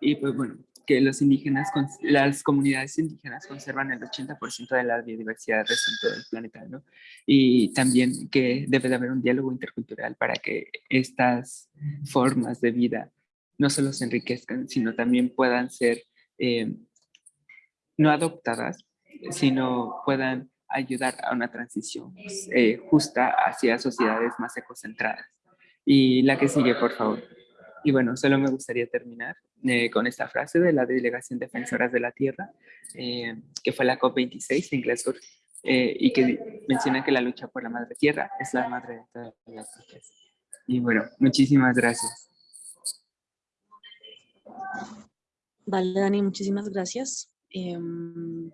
y pues bueno, que los indígenas, las comunidades indígenas conservan el 80% de la biodiversidad resto del planeta, ¿no? Y también que debe de haber un diálogo intercultural para que estas formas de vida no solo se enriquezcan, sino también puedan ser eh, no adoptadas, sino puedan ayudar a una transición eh, justa hacia sociedades más ecocentradas. Y la que sigue, por favor. Y bueno, solo me gustaría terminar eh, con esta frase de la Delegación Defensoras de la Tierra, que fue la COP26 en Glasgow, y que menciona que la lucha por la madre tierra es la madre de todas las Y bueno, muchísimas gracias. Vale, Dani, muchísimas gracias. Em,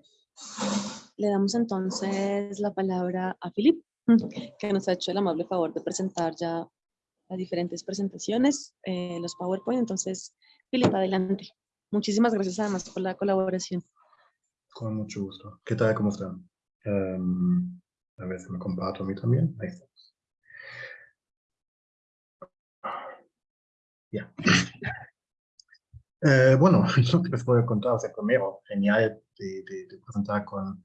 le damos entonces la palabra a Filip, [LAUGHS] que nos ha hecho el amable favor de presentar ya las diferentes presentaciones, eh, los PowerPoint. Entonces, Filip, adelante. Muchísimas gracias además por la colaboración. Con mucho gusto. ¿Qué tal? ¿Cómo están? Um, a ver si me comparto a mí también. Ahí estamos. Ya. Eh, bueno, [LAUGHS] lo que les a contar, o sea, primero, genial de, de, de presentar con,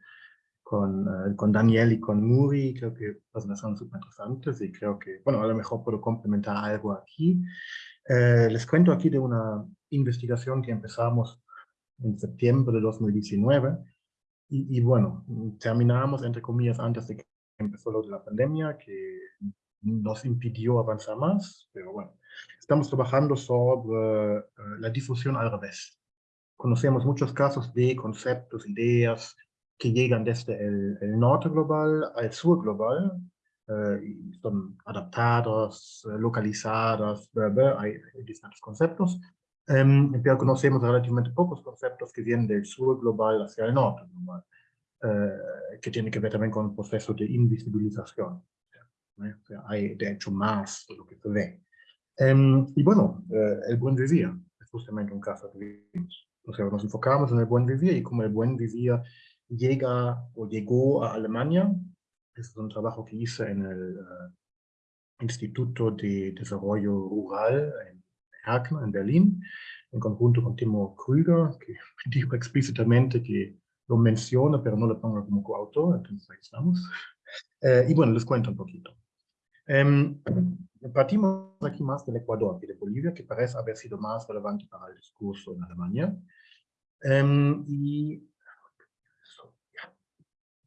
con, uh, con, Daniel y con Muri, creo que las son súper interesantes y creo que, bueno, a lo mejor puedo complementar algo aquí. Eh, les cuento aquí de una investigación que empezamos en septiembre de 2019 y, y, bueno, terminamos entre comillas antes de que empezó lo de la pandemia que nos impidió avanzar más, pero bueno, estamos trabajando sobre uh, la difusión al revés. Conocemos muchos casos de conceptos, ideas que llegan desde el, el norte global al sur global, y son adaptados, uh, localizados, hay distintos conceptos, Um, pero conocemos relativamente pocos conceptos que vienen del sur global hacia el norte global, que tiene que ver también con el proceso de invisibilización. hay de hecho más de lo que se ve. Um, y bueno, uh, el buen vivir es justamente un caso de O sea, nos enfocamos en el buen vivir y cómo el buen vivir llega o llegó a Alemania. Este es un trabajo que hice en el uh, Instituto de Desarrollo Rural en Erkner en Berlín, en conjunto con Timo Krüger, que [LAUGHS] dijo explícitamente que lo menciona, pero no lo ponga como coautor, entonces ahí estamos. [LAUGHS] Eh, y bueno, les cuento un poquito. Eh, partimos aquí más del Ecuador que de Bolivia, que parece haber sido más relevante para el discurso en Alemania. Eh, y,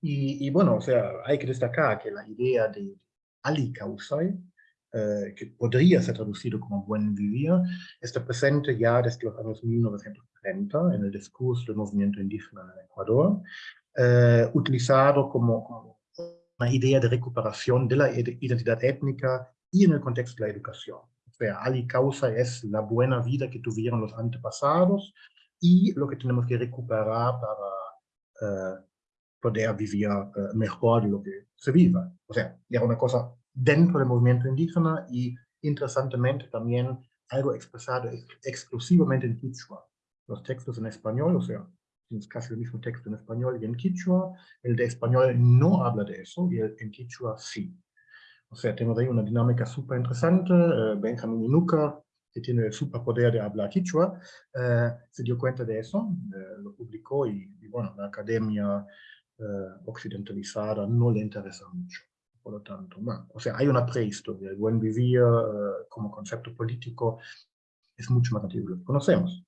y, y, bueno, o sea, hay que destacar que la idea de Ali Kausai, eh, que podría ser traducido como buen vivir, está presente ya desde los años 1930 en el discurso del movimiento indígena en Ecuador, eh, utilizado como, como, una idea de recuperación de la identidad étnica y en el contexto de la educación. O sea, ali causa es la buena vida que tuvieron los antepasados y lo que tenemos que recuperar para eh, poder vivir uh, mejor de lo que se viva. O sea, era una cosa dentro del movimiento indígena y interesantemente también algo expresado ex exclusivamente en Quichua. Los textos en español, o sea, es casi el mismo texto en español y en Quichua, el de español no habla de eso y el en Quichua sí. O sea, tenemos ahí una dinámica súper interesante. Uh, Benjamin Inuka, que tiene el superpoder de hablar Quichua, uh, se dio cuenta de eso, uh, lo publicó y, y, bueno, la academia occidentalizada no le interesa mucho por lo tanto. Bueno, o sea, hay una prehistoria. El buen vivir uh, como concepto político es mucho más antiguo, lo conocemos.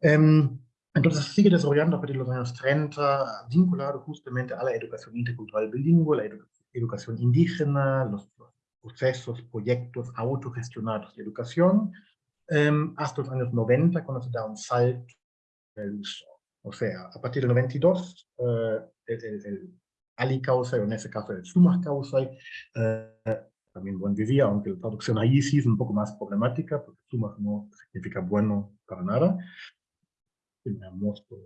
Um, entonces sigue desarrollando a partir de los años 30, vinculado justamente a la educación intercultural bilingüe, la edu educación indígena, los, procesos, proyectos autogestionados de educación, um, hasta los años 90, cuando se da un salto el. O sea, a partir del 92, uh, el, el, el Ali Kausai, o en ese caso el Sumach Kausai, eh, también buen vivía, aunque la traducción ahí sí es un poco más problemática, porque Sumach no significa bueno para nada, mosto,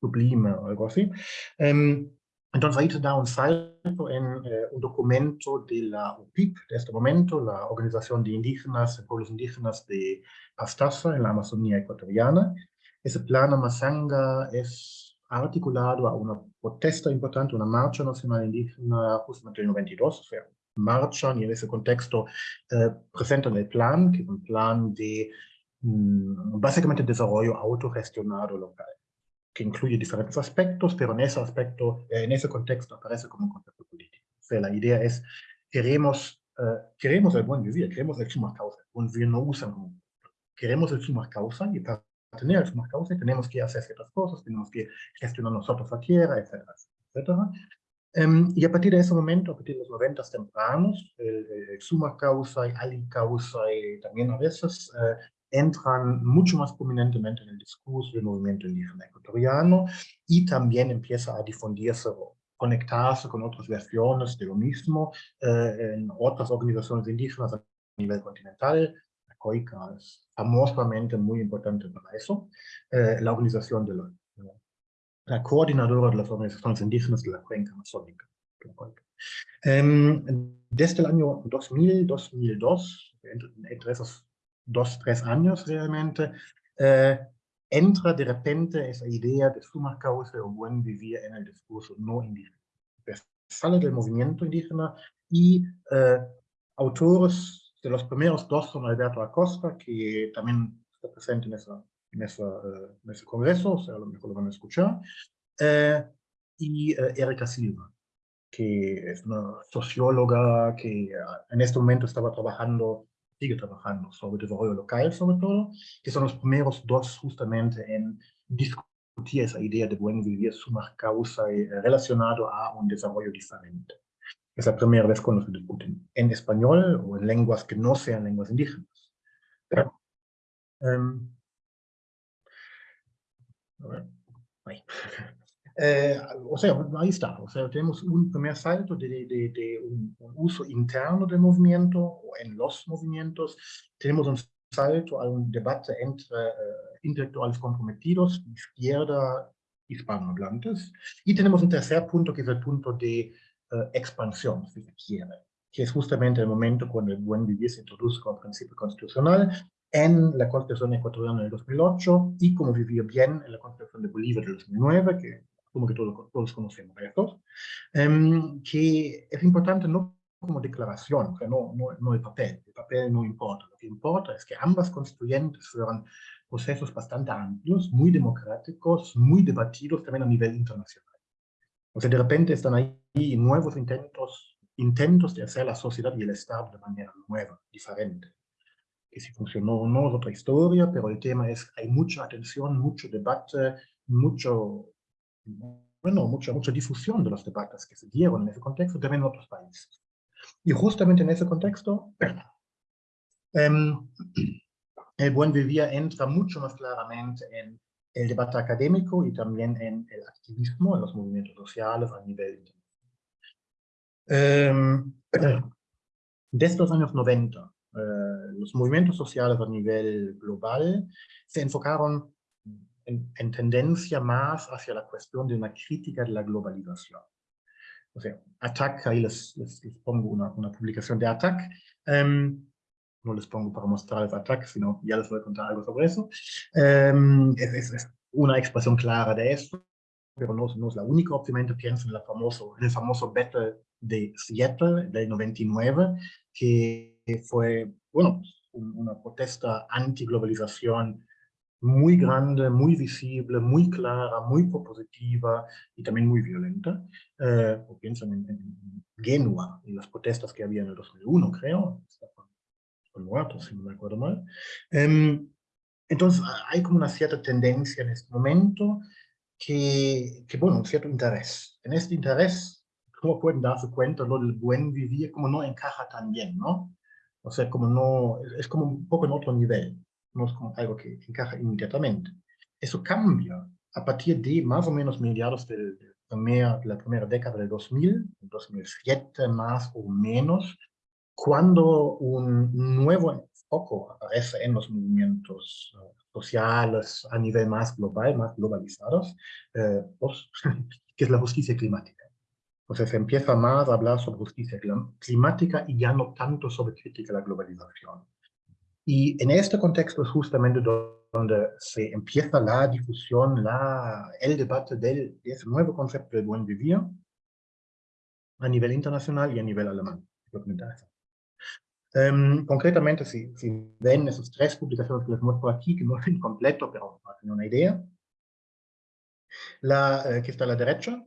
sublime o algo así. Um, entonces ahí se da un salto en eh, un documento de la UPIP, de este momento, la Organización de Indígenas, de Pueblos Indígenas de Pastaza, en la Amazonía ecuatoriana. Ese plan Amazanga es articulado a una protesta importante, una marcha nacional indígena justamente en el 92, o sea, marchan y en ese contexto eh, presentan el plan, que es un plan de básicamente desarrollo autogestionado local, que incluye diferentes aspectos, pero en ese aspecto, eh, en ese contexto aparece como un concepto político. O sea, la idea es, queremos, eh, queremos el buen vivir, queremos el suma causa, el buen vivir no usan como, queremos el suma causa y para tener algunas causas, tenemos que hacer ciertas cosas, tenemos que gestionar nosotros la tierra, etcétera, etcétera. Um, y a partir de ese momento, a partir de los 90 tempranos, el, el suma causa y ali causa y también a veces uh, entran mucho más prominentemente en el discurso del movimiento indígena ecuatoriano y también empieza a difundirse o conectarse con otras versiones de lo mismo uh, en otras organizaciones indígenas nivel continental, la COICA es famosamente muy importante para eso, eh, la organización de la, la coordinadora de las organizaciones indígenas de la cuenca amazónica. Um, desde el año 2000, 2002, entre, entre dos, tres años realmente, eh, entra de repente esa idea de suma causa o buen vivir en el discurso no indígena. Sale del movimiento indígena y eh, autores de los primeros dos son Alberto Acosta, que también está presente en, esa, en, esa, uh, en ese congreso, o sea, a lo mejor lo van a escuchar, eh, y uh, Erika Silva, que es una socióloga que en este momento estaba trabajando sigue trabajando sobre desarrollo local, sobre todo, que son los primeros dos justamente en discutir esa idea de buen vivir, suma causa eh, relacionado a un desarrollo diferente. Es la primera vez cuando se discuten en español o en lenguas que no sean lenguas indígenas. Um, a ver. [LAUGHS] Eh, o sea, ahí está. O sea, tenemos un primer salto de, de, de un, un, uso interno del movimiento o en los movimientos. Tenemos un salto a un debate entre uh, intelectuales comprometidos, izquierda, hispanohablantes. Y tenemos un tercer punto que es el punto de uh, expansión, si se quiere, que es justamente el momento cuando el buen vivir se introduce como principio constitucional en la Constitución ecuatoriana del 2008 y como vivir bien en la Constitución de Bolivia del 2009, que como que todos, todos conocemos estos, um, que es importante no como declaración, sea, no, no, no el papel, el papel no importa, lo que importa es que ambas constituyentes fueron procesos bastante amplios, muy democráticos, muy debatidos también a nivel internacional. O sea, de repente están ahí nuevos intentos, intentos de hacer la sociedad y el Estado de manera nueva, diferente. Que si funcionó o no es otra historia, pero el tema es, hay mucha atención, mucho debate, mucho bueno, mucha, mucha difusión de los debates que se dieron en ese contexto también en otros países. Y justamente en ese contexto, eh, [CLEARS THROAT] el buen vivir entra mucho más claramente en el debate académico y también en el activismo, en los movimientos sociales a nivel internacional. Eh, [CLEARS THROAT] desde los años 90, eh, los movimientos sociales a nivel global se enfocaron en, en, tendencia más hacia la cuestión de una crítica de la globalización. O sea, ATTAC, ahí les, les, les pongo una, una, publicación de ATTAC, um, no les pongo para mostrar el ATTAC, sino ya les voy a contar algo sobre eso. Um, es, es, una expresión clara de esto, pero no, no, es la única, obviamente pienso en, la famoso, en el famoso battle de Seattle del 99, que fue, bueno, una protesta anti-globalización muy grande, muy visible, muy clara, muy propositiva y también muy violenta. Eh, o piensan en, en, Genua y las protestas que había en el 2001, creo. Son muertos, si no me acuerdo mal. Eh, entonces, hay como una cierta tendencia en este momento que, que, bueno, un cierto interés. En este interés, como pueden darse cuenta, lo del buen vivir como no encaja tan bien, ¿no? O sea, como no, es como un poco en otro nivel no es como algo que encaja inmediatamente. Eso cambia a partir de más o menos mediados del, del primer, la primera década del 2000, 2007 más o menos, cuando un nuevo foco aparece en los movimientos uh, sociales a nivel más global, más globalizados, eh, pues, [LAUGHS] que es la justicia climática. Sea, se empieza más a hablar sobre justicia climática y ya no tanto sobre crítica a la globalización. Y en este contexto es justamente donde se empieza la discusión, la, el debate del, de ese nuevo concepto de buen vivir a nivel internacional y a nivel alemán. Um, concretamente, si, si, ven esas tres publicaciones que les muestro aquí, que no es incompleto, pero para tener una idea, la eh, que está a la derecha,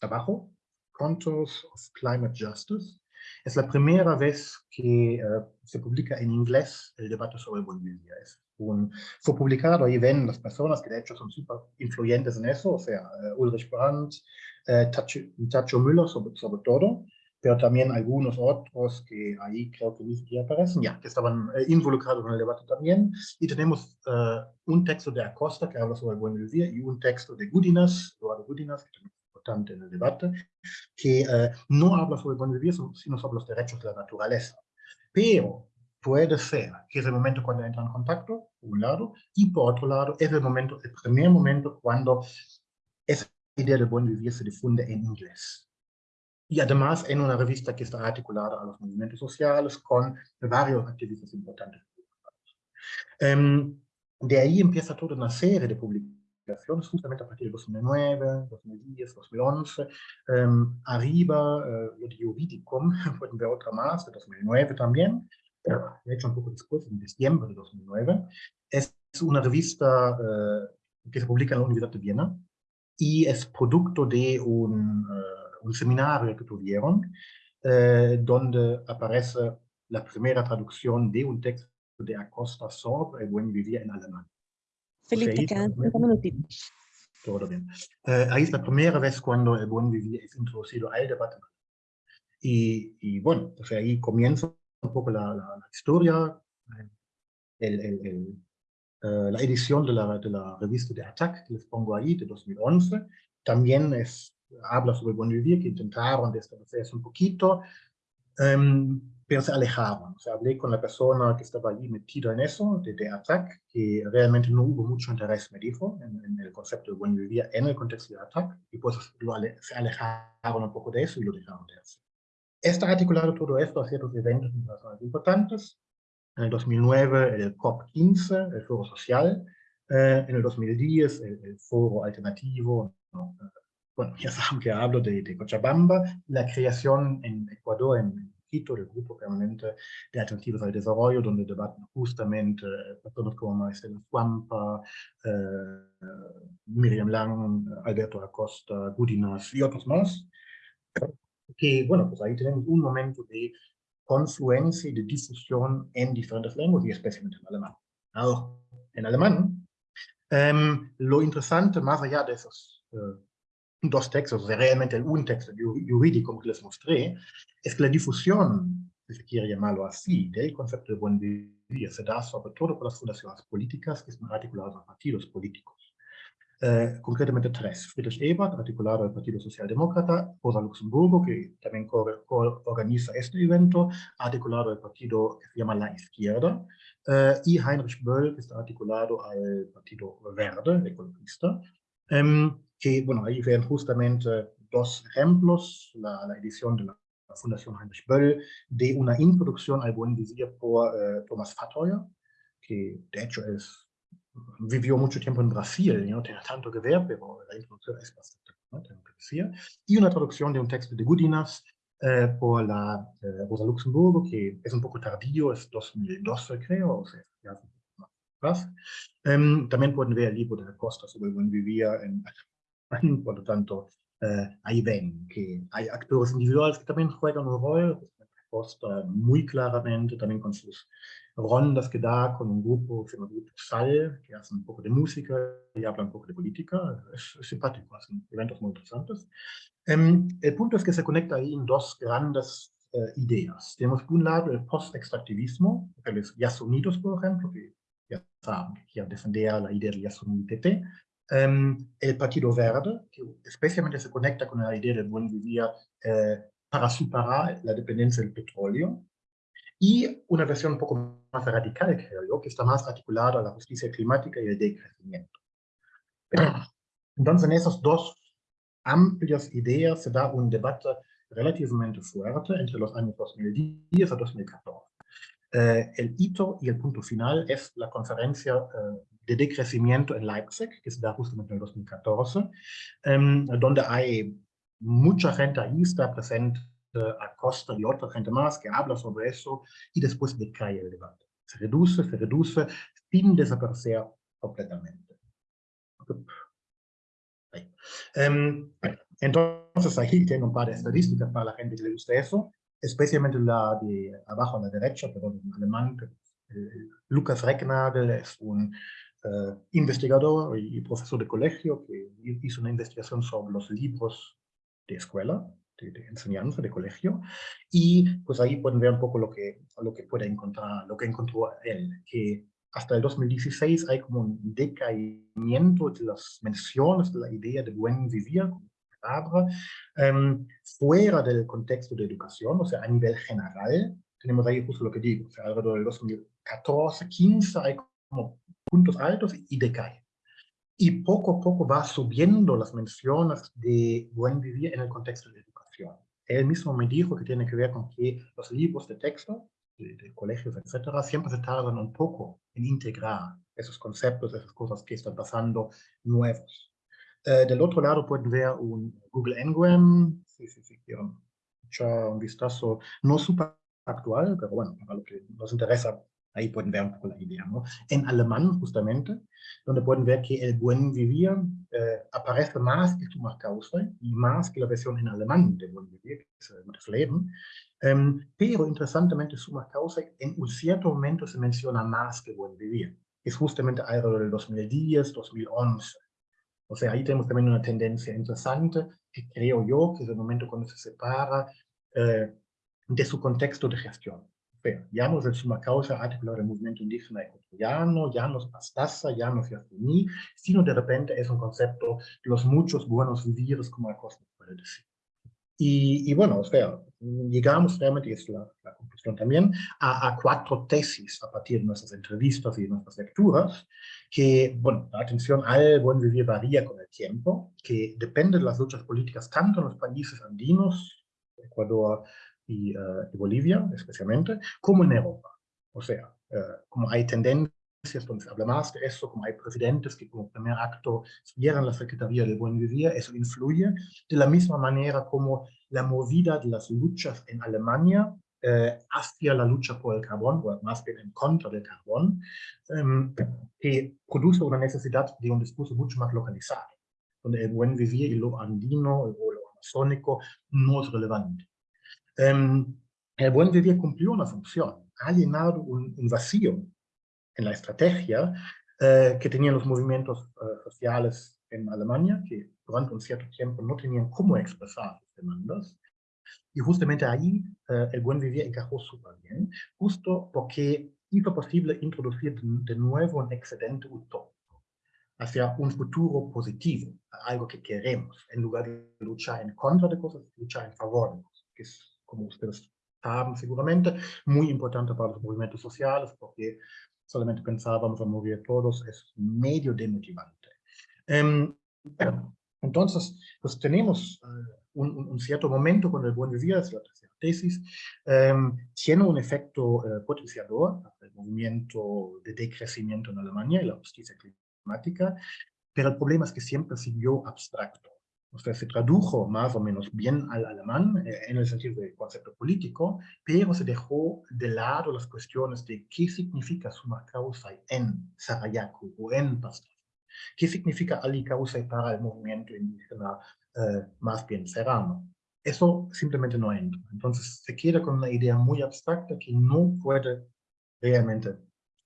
abajo, Contours of Climate Justice, es la primera vez que uh, se publica en inglés el debate sobre Bolivia. Es un, fue publicado, ahí ven las personas que de hecho son súper influyentes en eso, o sea, uh, Ulrich Brandt, uh, Tacho, Tacho Müller sobre, sobre, todo, pero también algunos otros que ahí creo que ni siquiera aparecen, ya, que estaban involucrados en el debate también. Y tenemos un texto de Acosta que habla sobre vivir y un texto de Gudinas, Eduardo Gudinas, que también importante en el debate, que eh, no habla sobre el buen vivir, sino sobre los derechos de la naturaleza. Pero puede ser, que es el momento cuando entra en contacto, por un lado, y por otro lado, es el momento, el primer momento cuando esa idea de buen vivir se difunde en inglés. Y además en una revista que está articulada a los movimientos sociales con varios activistas importantes. Um, de ahí empieza toda una serie de publicaciones, justamente a partir [LAUGHS] de 2009, 2010, 2011. Um, arriba, uh, lo de Juridicum, pueden ver otra más, de 2009 también, pero de hecho un poco después, en diciembre de 2009. Es una revista uh, que se publica en la Universidad de Viena y es producto de un, uh, un seminario que tuvieron, donde aparece la primera traducción de un texto de Acosta sobre el buen vivir en alemán. Felipe, te quedan cinco minutitos. Todo bien. Eh, ahí es la primera vez cuando el buen vivir es introducido al debate. Y, y bueno, pues ahí comienza un poco la, la, la historia, el, el, el, uh, la edición de la, de la revista de Attack, que les pongo ahí, de 2011. También es, habla sobre el buen vivir, que intentaron establecerse un poquito. Um, pero se alejaban. O sea, hablé con la persona que estaba allí metida en eso, de, de ATTAC, que realmente no hubo mucho interés, me dijo, en, en el concepto de buen vivir en el contexto de ATTAC, y pues lo ale, se alejaron un poco de eso y lo dejaron de hacer. Está articulado todo esto a ciertos eventos internacionales importantes. En el 2009 el COP15, el Foro Social. Eh, en el 2010 el, el Foro Alternativo. ¿no? Bueno, [LAUGHS] ya saben que hablo de, de Cochabamba. La creación en Ecuador, en Quito, del Grupo Permanente de Alternativas al Desarrollo, donde debaten justamente personas como Marcela Fuampa, eh, Miriam Lang, Alberto Acosta, Gudinas y otros más. Que, bueno, pues ahí tenemos un momento de confluencia y de difusión en diferentes lenguas y especialmente en alemán. Ahora, en alemán, um, lo interesante, más allá de esos uh, dos textos, o sea, realmente un texto jurídico que les mostré, es que la difusión, si se quiere llamarlo así, del concepto de buen vivir se da sobre todo por las fundaciones políticas que están articuladas a partidos políticos. Eh, concretamente tres. Friedrich Ebert, articulado al Partido Socialdemócrata, Rosa Luxemburgo, que también co co organiza este evento, articulado al partido que se llama La Izquierda, eh, y Heinrich Böll, que está articulado al Partido Verde, ecologista, um, que, bueno, ahí ven justamente dos ejemplos, la, la edición de la Fundación Heinrich Böll, de una introducción al buen vivir por uh, Thomas Fattoyer, que de hecho es, vivió mucho tiempo en Brasil, no tiene tanto que ver, pero la introducción es bastante, ¿no? tengo y una traducción de un texto de Gudinas eh, por la eh, Rosa Luxemburgo, que es un poco tardío, es 2012 creo, o sea, ya más. Um, también pueden ver el libro de Costa sobre el buen vivir en [LAUGHS] por lo tanto, eh, ahí ven que hay actores individuales que también juegan un rol, Costa muy claramente, también con sus rondas que da con un grupo que se llama Grupo SAL, que hace un poco de música y habla un poco de política, es, es simpático, hacen eventos muy interesantes. Um, el punto es que se conecta ahí en dos grandes uh, ideas. Tenemos por un lado el post-extractivismo, los Yasunidos, por ejemplo, que ya saben que quieren defender la idea del Yasunitete, Um, el Partido Verde, que especialmente se conecta con la idea del buen vivir eh, para superar la dependencia del petróleo, y una versión un poco más radical, creo yo, que está más articulada a la justicia climática y el decrecimiento. Entonces, en esas dos amplias ideas se da un debate relativamente fuerte entre los años 2010 y 2014. Eh, el hito y el punto final es la conferencia eh, de decrecimiento en Leipzig, que se da justamente en 2014, eh, donde hay mucha gente ahí, está presente a Costa y otra gente más que habla sobre eso y después decae el debate. Se reduce, se reduce, sin desaparecer completamente. Um, entonces ahí tengo un par de estadísticas para la gente que le gusta eso especialmente la de abajo a la derecha, pero en alemán, eh, Lucas Recknagel es un uh, investigador y profesor de colegio que hizo una investigación sobre los libros de escuela, de, de, enseñanza, de colegio, y pues ahí pueden ver un poco lo que, lo que puede encontrar, lo que encontró él, que hasta el 2016 hay como un decaimiento de las menciones de la idea de buen vivir, palabra, um, fuera del contexto de educación, o sea, a nivel general, tenemos ahí justo lo que digo, o sea, alrededor del 2014, 15 hay como puntos altos y decae. Y poco a poco va subiendo las menciones de buen vivir en el contexto de educación. Él mismo me dijo que tiene que ver con que los libros de texto de, de, colegios, etcétera, siempre se tardan un poco en integrar esos conceptos, esas cosas que están pasando nuevos. Eh, del otro lado pueden ver un Google Ngram, si, si, si quieren echar un vistazo, no súper actual, pero bueno, para lo que nos interesa, ahí pueden ver un poco la idea, ¿no? En alemán, justamente, donde pueden ver que el buen vivir eh, aparece más que summa causa y más que la versión en alemán de buen vivir, que es das Leben, Um, pero interesantemente summa causa en un cierto momento se menciona más que buen vivir. Es justamente alrededor del 2010, 2011. O sea, ahí tenemos también una tendencia interesante que creo yo que es el momento cuando se separa eh, de su contexto de gestión. Pero ya no es el summa causa articulado del movimiento indígena ecuatoriano, ya no es Pastaza, ya no es Yasuni, sino de repente es un concepto de los muchos buenos vivires, como Acosta puede decir. Y, y, bueno, o sea, llegamos realmente, es la, la conclusión también, a, a, cuatro tesis a partir de nuestras entrevistas y de nuestras lecturas, que, bueno, la atención al buen vivir varía con el tiempo, que depende de las luchas políticas tanto en los países andinos, Ecuador y, uh, y Bolivia especialmente, como en Europa. O sea, uh, como hay tendencias donde se habla más de eso, como hay presidentes que como primer acto cierran la Secretaría del Buen Vivir, eso influye de la misma manera como la movida de las luchas en Alemania eh, hacia la lucha por el carbón, o más bien en contra del carbón, eh, que produce una necesidad de un discurso mucho más localizado, donde el buen vivir y lo andino o lo amazónico no es relevante. Eh, el buen vivir cumplió una función, ha llenado un, un vacío en la estrategia eh, que tenían los movimientos eh, sociales en Alemania, que durante un cierto tiempo no tenían cómo expresar sus demandas. Y justamente ahí eh, el buen vivir encajó súper bien, justo porque hizo posible introducir de nuevo un excedente utópico hacia un futuro positivo, algo que queremos, en lugar de luchar en contra de cosas, luchar en favor de cosas, que es, como ustedes saben seguramente, muy importante para los movimientos sociales, porque solamente pensábamos a mover todos, es medio demotivante. Um, [CLEARS THROAT] entonces, pues tenemos uh, un, un, cierto momento con el buen vivir, es la tercera tesis, um, tiene un efecto uh, potenciador, el movimiento de decrecimiento en Alemania y la justicia climática, pero el problema es que siempre siguió abstracto. O sea, se tradujo más o menos bien al alemán eh, en el sentido del concepto político, pero se dejó de lado las cuestiones de qué significa suma causa en Sarayaku o en Pastaza. ¿Qué significa ali causa para el movimiento indígena eh, más bien serrano? Eso simplemente no entra. Entonces se queda con una idea muy abstracta que no puede realmente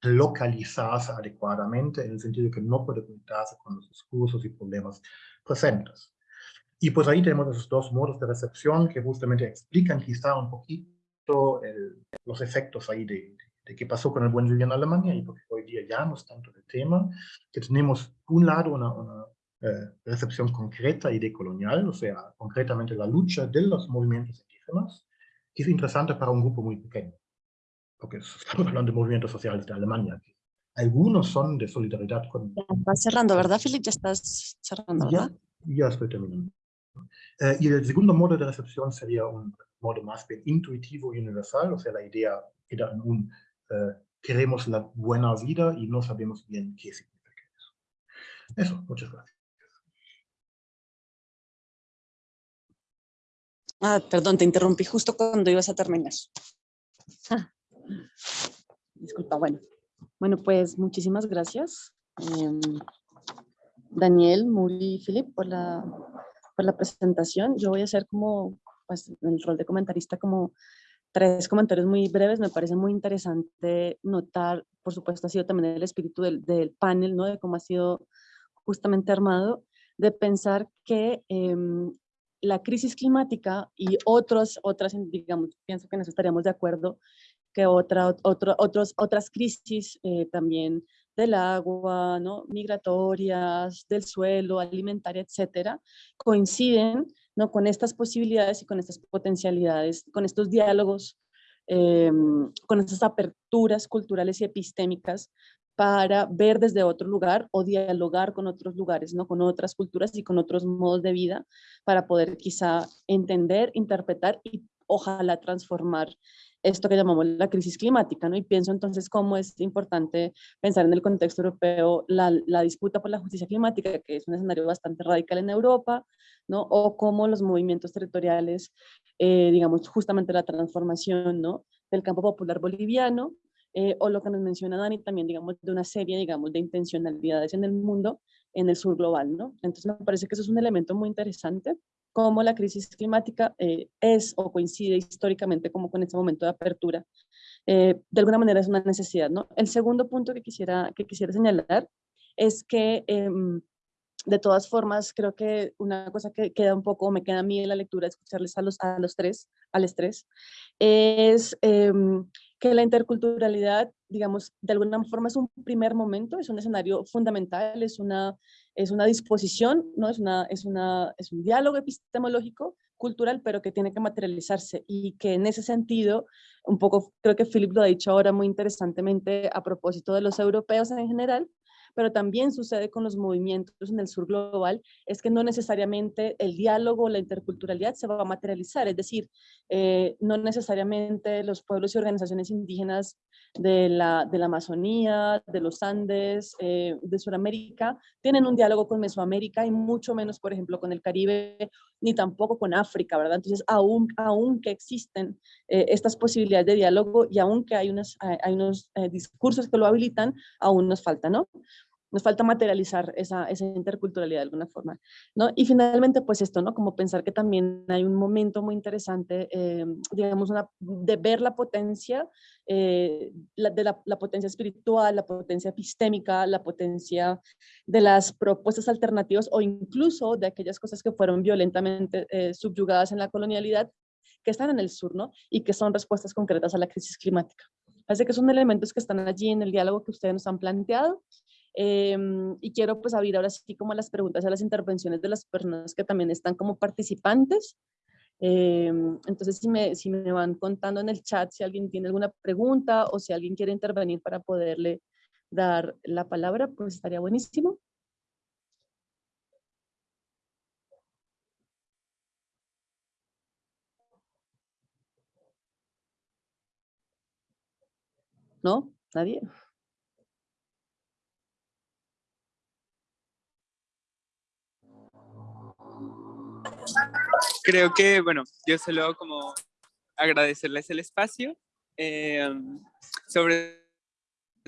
localizarse adecuadamente en el sentido que no puede conectarse con los discursos y problemas presentes. Y pues ahí tenemos esos dos modos de recepción que justamente explican quizá un poquito el, los efectos ahí de, de, qué pasó con el buen vivir en Alemania y porque hoy día ya no es tanto el tema, que tenemos un lado una, una eh, recepción concreta y decolonial, o sea, concretamente la lucha de los movimientos indígenas, que es interesante para un grupo muy pequeño, porque estamos hablando de movimientos sociales de Alemania. Algunos son de solidaridad con... Estás cerrando, ¿verdad, Philip? Ya estás cerrando, ¿verdad? Ya, ya estoy terminando. Eh, y el segundo modo de recepción sería un modo más bien intuitivo y universal, o sea, la idea queda en un eh, queremos la buena vida y no sabemos bien qué significa eso. Eso, muchas gracias. Ah, perdón, te interrumpí justo cuando ibas a terminar. Disculpa, bueno. Bueno, pues muchísimas gracias. Eh, Daniel, Muri y Philip por la por la presentación. Yo voy a hacer como, pues, en el rol de comentarista, como tres comentarios muy breves. Me parece muy interesante notar, por supuesto, ha sido también el espíritu del, del panel, ¿no? De cómo ha sido justamente armado, de pensar que eh, la crisis climática y otros, otras, digamos, pienso que nos estaríamos de acuerdo, que otra, otro, otros, otras crisis eh, también del agua, ¿no? migratorias, del suelo, alimentaria, etcétera, coinciden ¿no? con estas posibilidades y con estas potencialidades, con estos diálogos em, con esas aperturas culturales y epistémicas para ver desde otro lugar o dialogar con otros lugares, ¿no? con otras culturas y con otros modos de vida para poder quizá entender, interpretar y ojalá transformar esto que llamamos la crisis climática, ¿no? Y pienso entonces cómo es importante pensar en el contexto europeo la, la, disputa por la justicia climática, que es un escenario bastante radical en Europa, ¿no? O cómo los movimientos territoriales, eh, digamos, justamente la transformación, ¿no? Del campo popular boliviano, eh, o lo que nos menciona Dani también, digamos, de una serie, digamos, de intencionalidades en el mundo, en el sur global, ¿no? Entonces me parece que eso es un elemento muy interesante cómo la crisis climática eh, es o coincide históricamente como con este momento de apertura. Eh, de alguna manera es una necesidad, ¿no? El segundo punto que quisiera, que quisiera señalar es que em, de todas formas, creo que una cosa que queda un poco, me queda a mí en la lectura, escucharles a los, a los tres, al estrés, es em, que la interculturalidad, digamos, de alguna forma es un primer momento, es un escenario fundamental, es una, es una disposición, ¿no? es, una, es, una, es un diálogo epistemológico, cultural, pero que tiene que materializarse y que en ese sentido, un poco creo que Philip lo ha dicho ahora muy interesantemente a propósito de los europeos en general, pero también sucede con los movimientos en el sur global, es que no necesariamente el diálogo, la interculturalidad se va a materializar, es decir, eh, no necesariamente los pueblos y organizaciones indígenas de la, de la Amazonía, de los Andes, eh, de Sudamérica, tienen un diálogo con Mesoamérica y mucho menos, por ejemplo, con el Caribe, ni tampoco con África, ¿verdad? Entonces, aún, aún que existen eh, estas posibilidades de diálogo y aún que hay, unos, hay unos discursos que lo habilitan, aún nos falta, ¿no? Nos falta materializar esa, esa, interculturalidad de alguna forma, ¿no? Y finalmente, pues esto, ¿no? Como pensar que también hay un momento muy interesante, eh, digamos, una, de ver la potencia, eh, la, de la, la, potencia espiritual, la potencia epistémica, la potencia de las propuestas alternativas o incluso de aquellas cosas que fueron violentamente eh, subyugadas en la colonialidad, que están en el sur, ¿no? Y que son respuestas concretas a la crisis climática. Así que son elementos que están allí en el diálogo que ustedes nos han planteado Em, y quiero pues abrir ahora sí como las preguntas a las intervenciones de las personas que también están como participantes. Em, entonces si me, si me van contando en el chat si alguien tiene alguna pregunta o si alguien quiere intervenir para poderle dar la palabra, pues estaría buenísimo. ¿No? ¿Nadie? Creo que, bueno, yo solo como agradecerles el espacio, eh, sobre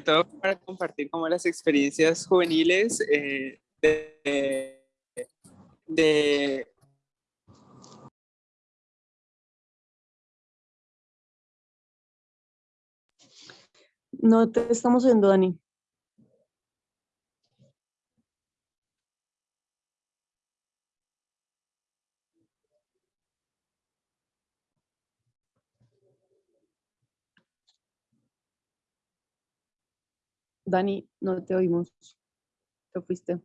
todo para compartir como las experiencias juveniles eh, de, No te estamos oyendo, Dani. Dani, no te oímos. Te fuiste.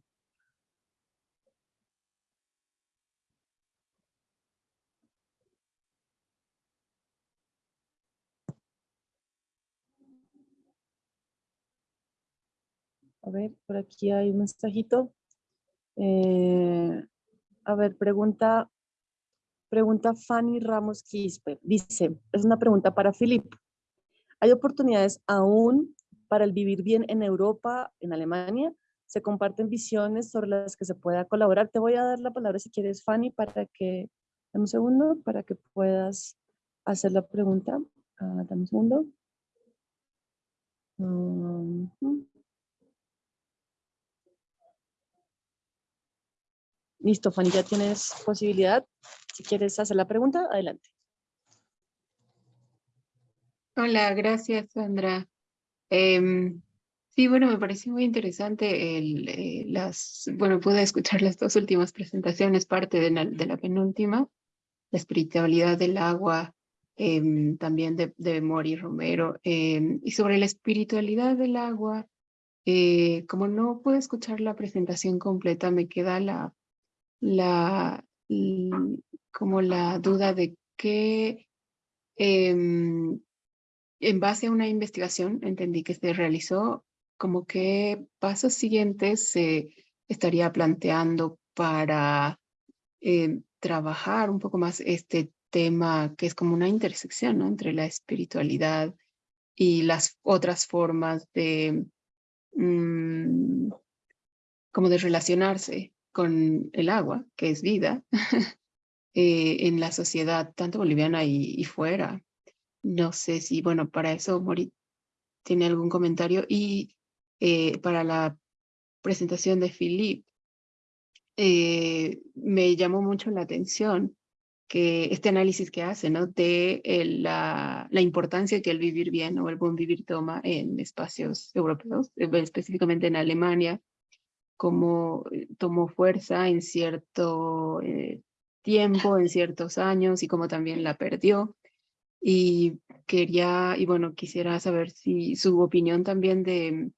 A ver, por aquí hay un mensajito. Eh, a ver, pregunta, pregunta Fanny Ramos Quispe. Dice, es una pregunta para Filip. ¿Hay oportunidades aún para el vivir bien en Europa, en Alemania, se comparten visiones sobre las que se pueda colaborar. Te voy a dar la palabra si quieres, Fanny, para que, dame un segundo, para que puedas hacer la pregunta. Uh, dame un segundo. Listo, Fanny, ya tienes posibilidad. Si quieres hacer la pregunta, adelante. Hola, gracias, Sandra. Em, sí, bueno, me pareció muy interesante eh, las, bueno, pude escuchar las dos últimas presentaciones, parte de la, de la penúltima, la espiritualidad del agua, em, también de, de Mori Romero, em, y sobre la espiritualidad del agua, eh, como no pude escuchar la presentación completa, me queda la, la, como la duda de qué, en base a una investigación, entendí que se realizó, como qué pasos siguientes se estaría planteando para eh, trabajar un poco más este tema que es como una intersección ¿no? entre la espiritualidad y las otras formas de, mm, como de relacionarse con el agua, que es vida, [LAUGHS] eh, en la sociedad, tanto boliviana y, fuera. No sé si, bueno, para eso Mori tiene algún comentario. Y eh, para la presentación de Philip, eh, me llamó mucho la atención que este análisis que hace, ¿no? De la, la, importancia que el vivir bien o el buen vivir toma en espacios europeos, específicamente en Alemania, como tomó fuerza en cierto tiempo, en ciertos años y como también la perdió. Y quería, y bueno, quisiera saber si su opinión también de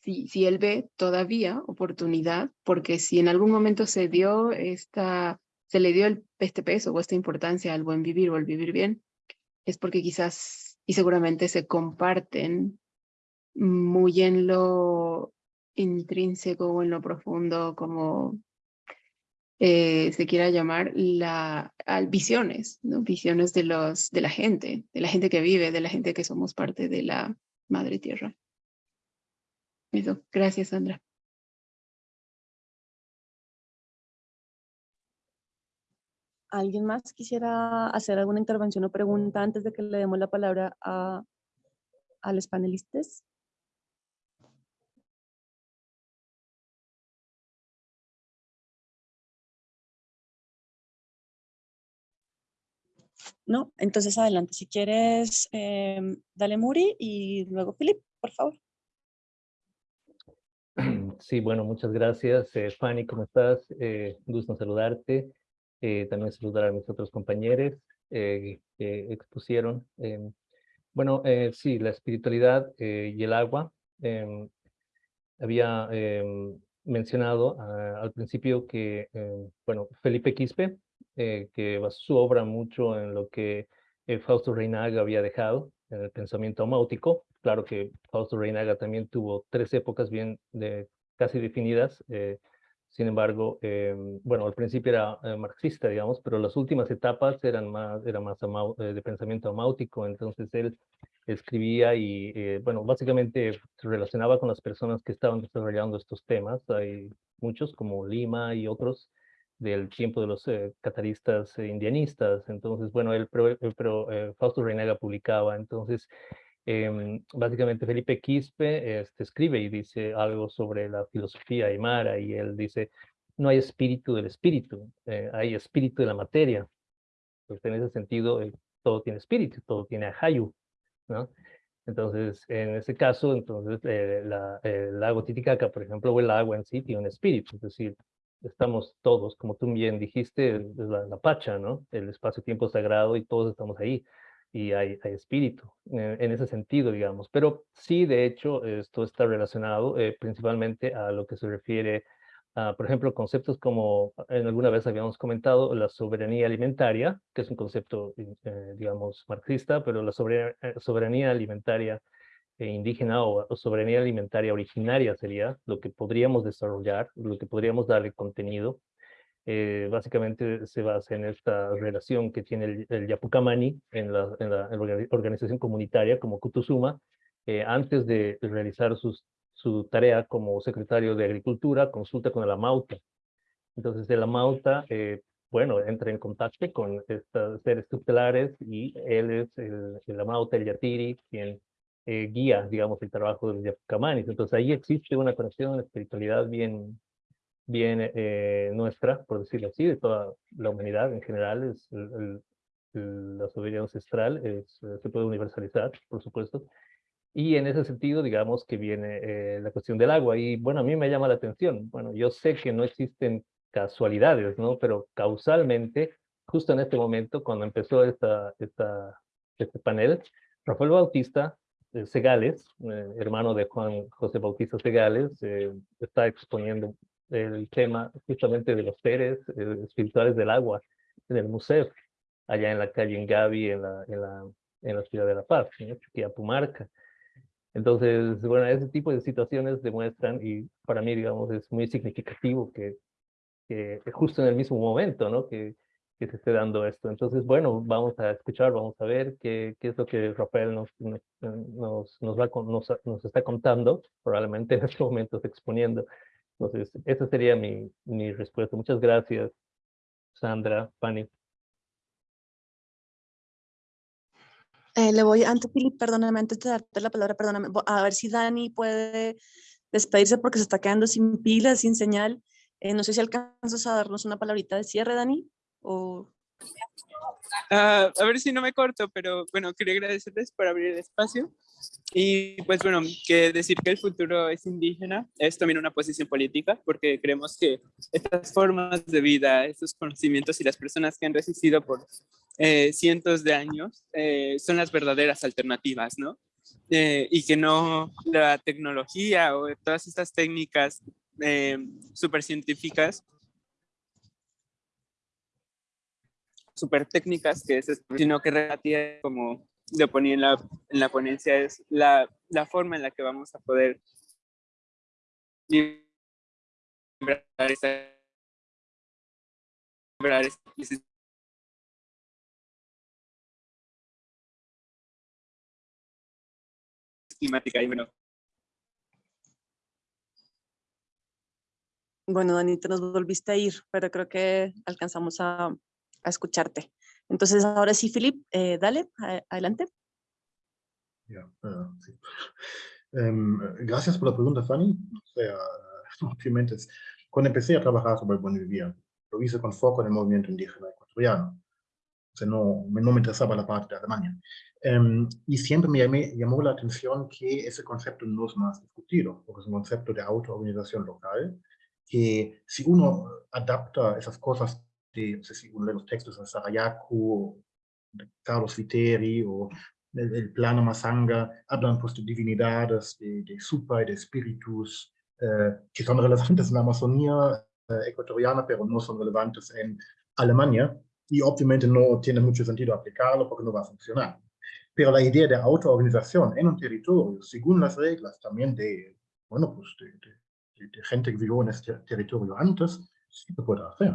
si, si él ve todavía oportunidad, porque si en algún momento se dio esta, se le dio el, este peso o esta importancia al buen vivir o al vivir bien, es porque quizás y seguramente se comparten muy en lo intrínseco o en lo profundo como eh, se quiera llamar la, visiones, ¿no? visiones de, los, de la gente, de la gente que vive, de la gente que somos parte de la madre tierra. Eso, gracias Sandra. ¿Alguien más quisiera hacer alguna intervención o pregunta antes de que le demos la palabra a, a los panelistas? ¿No? Entonces adelante, si quieres, em, dale Muri y luego Filip, por favor. [CLEARS THROAT] Sí, bueno, muchas gracias. Eh, Fanny, ¿cómo estás? Eh, gusto saludarte. Eh, también saludar a mis otros compañeros que expusieron. Em, bueno, sí, la espiritualidad y el agua. Em, había mencionado ah, al principio que, bueno, Felipe Quispe, eh, que basó su obra mucho en lo que eh, Fausto Reinaga había dejado, en el pensamiento amáutico. Claro que Fausto Reinaga también tuvo tres épocas bien de, casi definidas, eh, sin embargo, bueno, al principio era marxista, digamos, pero las últimas etapas eran más, era más de pensamiento amáutico, entonces él escribía y, bueno, básicamente se relacionaba con las personas que estaban desarrollando estos temas. Hay muchos, como Lima y otros, del tiempo de los eh, cataristas eh, indianistas. Entonces, bueno, él, pero, eh, Fausto Reinaga publicaba. Entonces, em, básicamente Felipe Quispe este, escribe y dice algo sobre la filosofía aymara y él dice, no hay espíritu del espíritu, hay espíritu de la materia. Pues en ese sentido, todo tiene espíritu, todo tiene ahayu, ¿no? Entonces, en ese caso, entonces, la, el lago Titicaca, por ejemplo, o el agua en sí tiene un espíritu, es decir, estamos todos, como tú bien dijiste, la, la Pacha, ¿no? El espacio-tiempo sagrado y todos estamos ahí y hay, espíritu eh, en ese sentido, digamos. Pero sí, de hecho, esto está relacionado eh, principalmente a lo que se refiere a, por ejemplo, conceptos como en alguna vez habíamos comentado, la soberanía alimentaria, que es un concepto, eh, digamos, marxista, pero la soberanía, alimentaria indígena o, soberanía alimentaria originaria sería lo que podríamos desarrollar, lo que podríamos darle contenido. Eh, básicamente se basa en esta relación que tiene el, el Yapucamani en la, en la, organización comunitaria como Kutusuma, eh, antes de realizar sus, su tarea como secretario de Agricultura, consulta con el Amauta. Entonces el Amauta, bueno, entra en contacto con estos seres tutelares y él es el, el Amauta, el Yatiri, quien eh, guía, digamos, el trabajo de los Camanis. Entonces ahí existe una conexión, espiritualidad bien, bien eh, nuestra, por decirlo así, de toda la humanidad en general. Es la soberanía ancestral es, eh, se puede universalizar, por supuesto. Y en ese sentido, digamos que viene la cuestión del agua. Y bueno, a mí me llama la atención. Bueno, yo sé que no existen casualidades, ¿no? Pero causalmente, justo en este momento, cuando empezó esta, esta, este panel, Rafael Bautista Segales, eh, hermano de Juan José Bautista Segales, eh, está exponiendo el tema justamente de los seres eh, espirituales del agua en el museo, allá en la calle en Gavi, en la, en la, en la ciudad de La Paz, ¿no? Chuquiapumarca. Entonces, bueno, ese tipo de situaciones demuestran, y para mí, digamos, es muy significativo que, que justo en el mismo momento, ¿no? Que, que se esté dando esto. Entonces, bueno, vamos a escuchar, vamos a ver qué, qué es lo que Rafael nos, nos, nos, va, nos, nos está contando, probablemente en estos momentos exponiendo. Entonces, esa sería mi, mi respuesta. Muchas gracias, Sandra, Fanny. Eh, le voy, antes, Philip, perdóname, antes de darte la palabra, perdóname, a ver si Dani puede despedirse porque se está quedando sin pilas, sin señal. Eh, no sé si alcanzas a darnos una palabrita de cierre, Dani, o... Ah, a ver si no me corto, pero bueno, quería agradecerles por abrir el espacio. Y pues bueno, que decir que el futuro es indígena es también una posición política, porque creemos que estas formas de vida, estos conocimientos y las personas que han resistido por eh, cientos de años eh, son las verdaderas alternativas, ¿no? Eh, y que no la tecnología o todas estas técnicas super super técnicas que es, sino que relativa como lo ponía en la, en la ponencia, es la, la, forma en la que vamos a poder climática y bueno. Bueno, Dani, te nos volviste a ir, pero creo que alcanzamos a, a escucharte. Entonces, ahora sí, Filip, eh, dale, adelante. Uh, sí. um, gracias por la pregunta, Fanny. O sea, [LAUGHS] obviamente, cuando empecé a trabajar sobre vivir, lo hice con foco en el movimiento indígena ecuatoriano. O sea, no, no me interesaba la parte de Alemania. Um, y siempre me llamé, llamó la atención que ese concepto no es más discutido, porque es un concepto de autoorganización local, que si uno adapta esas cosas de, no sé si uno de los textos de Sarayaku, de Carlos Viteri o el, el plano Masanga, hablan pues de divinidades, de, de supa y de espíritus, eh, que son relevantes en la Amazonía eh, ecuatoriana, pero no son relevantes en Alemania, y obviamente no tiene mucho sentido aplicarlo porque no va a funcionar. Pero la idea de autoorganización en un territorio, según las reglas también de, bueno, pues de, de, de gente que vivió en este territorio antes, sí se puede hacer.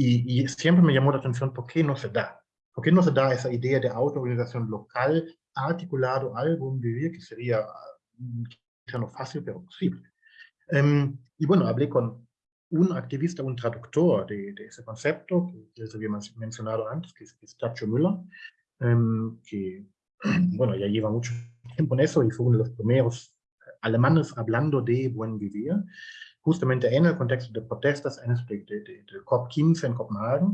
Y, y, siempre me llamó la atención por qué no se da. ¿Por qué no se da esa idea de autoorganización local articulado algo en vivir que sería quizá no fácil, pero posible? Um, y bueno, hablé con un activista, un traductor de, de ese concepto, que les había mencionado antes, que es, es Tacho Müller, um, que, [CLEARS THROAT] bueno, ya lleva mucho tiempo en eso y fue uno de los primeros alemanes hablando de buen vivir justamente en el contexto de protestas de, de, de COP15 en Copenhague.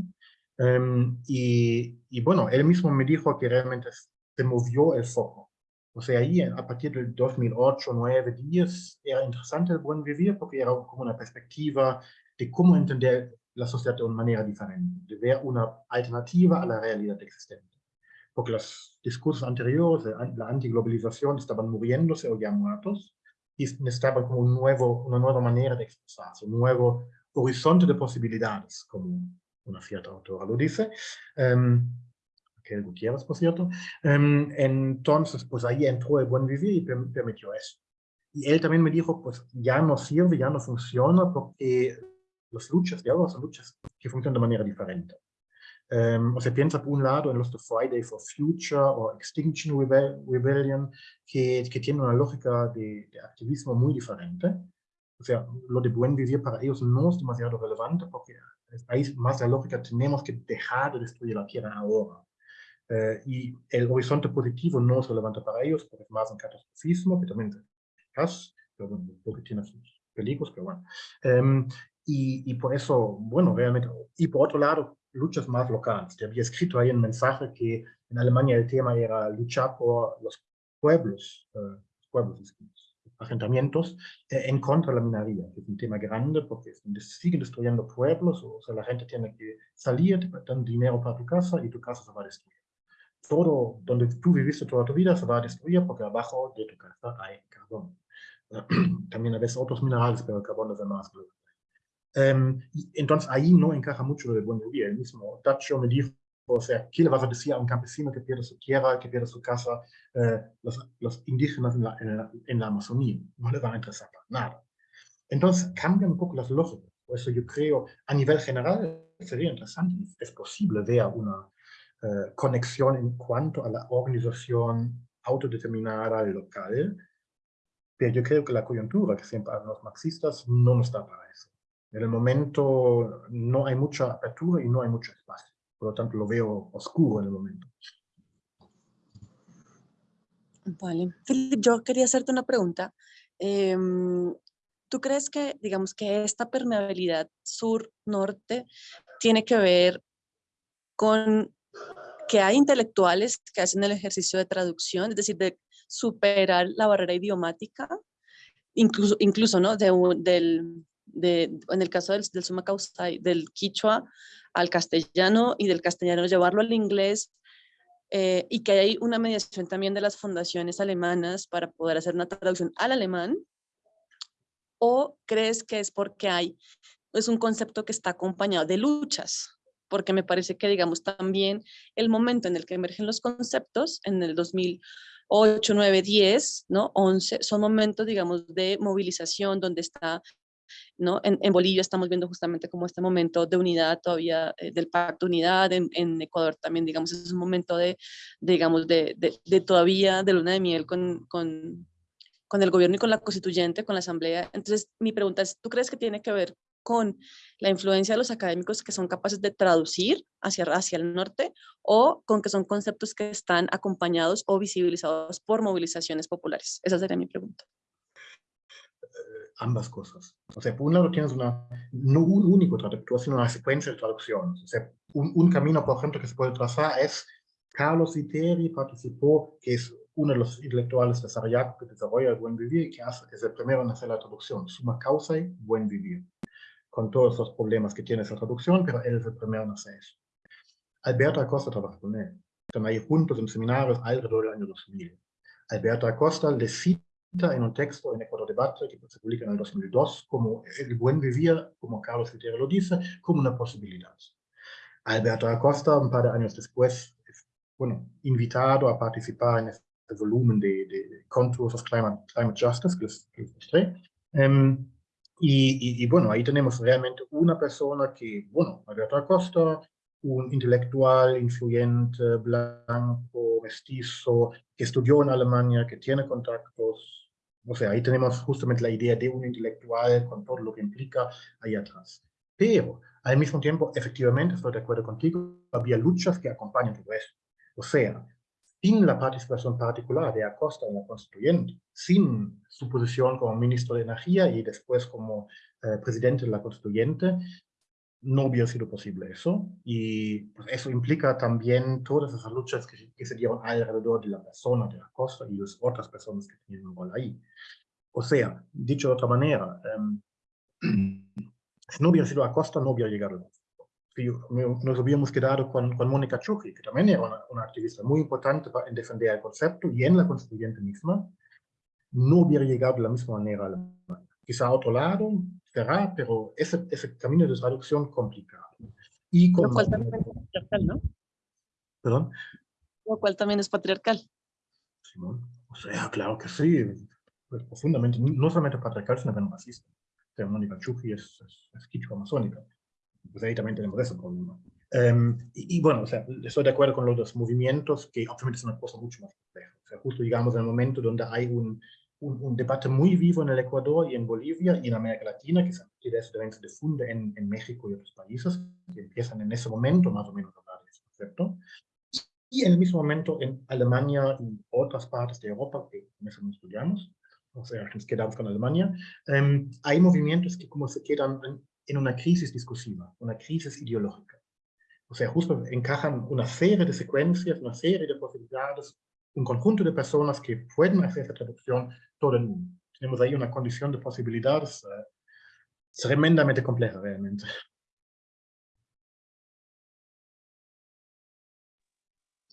Um, y, y, bueno, él mismo me dijo que realmente se movió el foco. O sea, ahí a partir del 2008, 9, 10 era interesante el buen vivir porque era como una perspectiva de cómo entender la sociedad de una manera diferente, de ver una alternativa a la realidad existente. Porque los discursos anteriores, la antiglobalización, estaban muriéndose o ya muertos, necesitaba como un nuevo, una nueva manera de expresarse, un nuevo horizonte de posibilidades, como una cierta autora lo dice. Um, Raquel Gutiérrez, por cierto. Um, entonces, pues ahí entró el buen vivir y permitió eso. Y él también me dijo, pues ya no sirve, ya no funciona, porque las luchas de ahora son luchas que funcionan de manera diferente. Um, o sea, piensa por un lado en los de Friday for Future o Extinction Rebellion, que, que tienen una lógica de, de, activismo muy diferente. O sea, lo de buen vivir para ellos no es demasiado relevante porque hay más la lógica, tenemos que dejar de destruir la tierra ahora. Uh, y el horizonte positivo no es relevante para ellos porque es más un catastrofismo, que también es porque tiene sus peligros, pero bueno. Um, y, y por eso, bueno, realmente, y por otro lado, luchas más locales. Te había escrito ahí un mensaje que en Alemania el tema era luchar por los pueblos, uh, pueblos, asentamientos, eh, en contra de la minería, que es un tema grande porque siguen destruyendo pueblos, o sea, la gente tiene que salir, te dan dinero para tu casa y tu casa se va a destruir. Todo donde tú viviste toda tu vida se va a destruir porque abajo de tu casa hay carbón. [CLEARS THROAT] También a veces otros minerales, pero el carbón es el más Um, entonces ahí no encaja mucho del buen vivir. El mismo Tacho me dijo o sea, ¿qué le vas a decir a un campesino que pierde su tierra, que pierde su casa, eh, los, los, indígenas en la, en, la, en la, Amazonía? No le van a interesar nada. Entonces, cambian un poco las lógicas. Por eso yo creo, a nivel general, sería interesante, es posible ver una eh, conexión en cuanto a la organización autodeterminada local, pero yo creo que la coyuntura que siempre hablan los marxistas no nos da para eso. En el momento no hay mucha apertura y no hay mucho espacio. Por lo tanto, lo veo oscuro en el momento. Vale. Philip, yo quería hacerte una pregunta. Em, ¿Tú crees que, digamos, que esta permeabilidad sur-norte tiene que ver con que hay intelectuales que hacen el ejercicio de traducción, es decir, de superar la barrera idiomática, incluso, incluso ¿no? De, del, de, en el caso del, del suma causa, del quichua al castellano y del castellano llevarlo al inglés, eh, y que hay una mediación también de las fundaciones alemanas para poder hacer una traducción al alemán, o crees que es porque hay, es un concepto que está acompañado de luchas, porque me parece que, digamos, también el momento en el que emergen los conceptos, en el 2008, 9, 10, ¿no? 11, son momentos, digamos, de movilización donde está ¿no? En, en, Bolivia estamos viendo justamente como este momento de unidad todavía eh, del pacto de unidad, en, en, Ecuador también, digamos, es un momento de, de digamos, de, de, todavía de luna de miel con, con, con el gobierno y con la constituyente, con la asamblea. Entonces, mi pregunta es, ¿tú crees que tiene que ver con la influencia de los académicos que son capaces de traducir hacia, hacia el norte o con que son conceptos que están acompañados o visibilizados por movilizaciones populares? Esa sería mi pregunta. Ambas cosas. O sea, por un lado tienes una, no un único traductor, sino una secuencia de traducciones. O sea, un, un camino, por ejemplo, que se puede trazar es Carlos Iteri participó, que es uno de los intelectuales de Sarajevo que desarrolla el buen vivir, que, hace, es el primero en hacer la traducción, suma causa y buen vivir con todos los problemas que tiene esa traducción, pero él es el primero en hacer eso. Alberto Acosta trabaja con él. Están ahí juntos en seminarios alrededor del año 2000. Alberto Acosta le cita en un texto en Ecuador Debate, que se publica en el 2002, como el buen vivir, como Carlos Fitera lo dice, como una posibilidad. Alberto Acosta, un par de años después, es, bueno, invitado a participar en este volumen de, de Contours of Climate, Climate Justice, que les, que les mostré. Um, y, y, bueno, ahí tenemos realmente una persona que, bueno, Alberto Acosta, un intelectual influyente, blanco, mestizo, que estudió en Alemania, que tiene contactos. O sea, ahí tenemos justamente la idea de un intelectual con todo lo que implica ahí atrás. Pero, al mismo tiempo, efectivamente, estoy de acuerdo contigo, había luchas que acompañan todo eso. O sea, sin la participación particular de Acosta en la constituyente, sin su posición como ministro de Energía y después como eh, presidente de la constituyente, no hubiera sido posible eso. Y pues, eso implica también todas esas luchas que, que, se dieron alrededor de la persona de Acosta y las otras personas que tenían un rol ahí. O sea, dicho de otra manera, eh, [CLEARS THROAT] si no hubiera sido Acosta, no hubiera llegado nos habíamos quedado con, con Mónica Chucri, que también era una, una, activista muy importante en defender el concepto y en la constituyente misma, no hubiera llegado de la misma manera a Alemania. Quizá a otro lado, será, pero ese, ese camino de traducción complicado. Y con, Lo cual también es patriarcal, ¿no? ¿Perdón? Lo cual también es patriarcal. Simón, o sea, claro que sí, pues profundamente, no solamente patriarcal, sino también racista. Mónica Chucri es, es, es quichua amazónica pues ahí también tenemos ese problema. Um, y, y, bueno, o sea, estoy de acuerdo con los movimientos, que obviamente es una cosa mucho más compleja. O sea, justo en el momento donde hay un, un, un, debate muy vivo en el Ecuador y en Bolivia y en América Latina, que también se difunde en, en, México y otros países, que empiezan en ese momento más o menos a hablar de ese concepto. Y en el mismo momento en Alemania y otras partes de Europa, que en eso no estudiamos, o sea, nos quedamos con Alemania, um, hay movimientos que como se quedan en una crisis discursiva, una crisis ideológica. O sea, justo encajan una serie de secuencias, una serie de posibilidades, un conjunto de personas que pueden hacer esa traducción todo el mundo. Tenemos ahí una condición de posibilidades uh, tremendamente compleja realmente.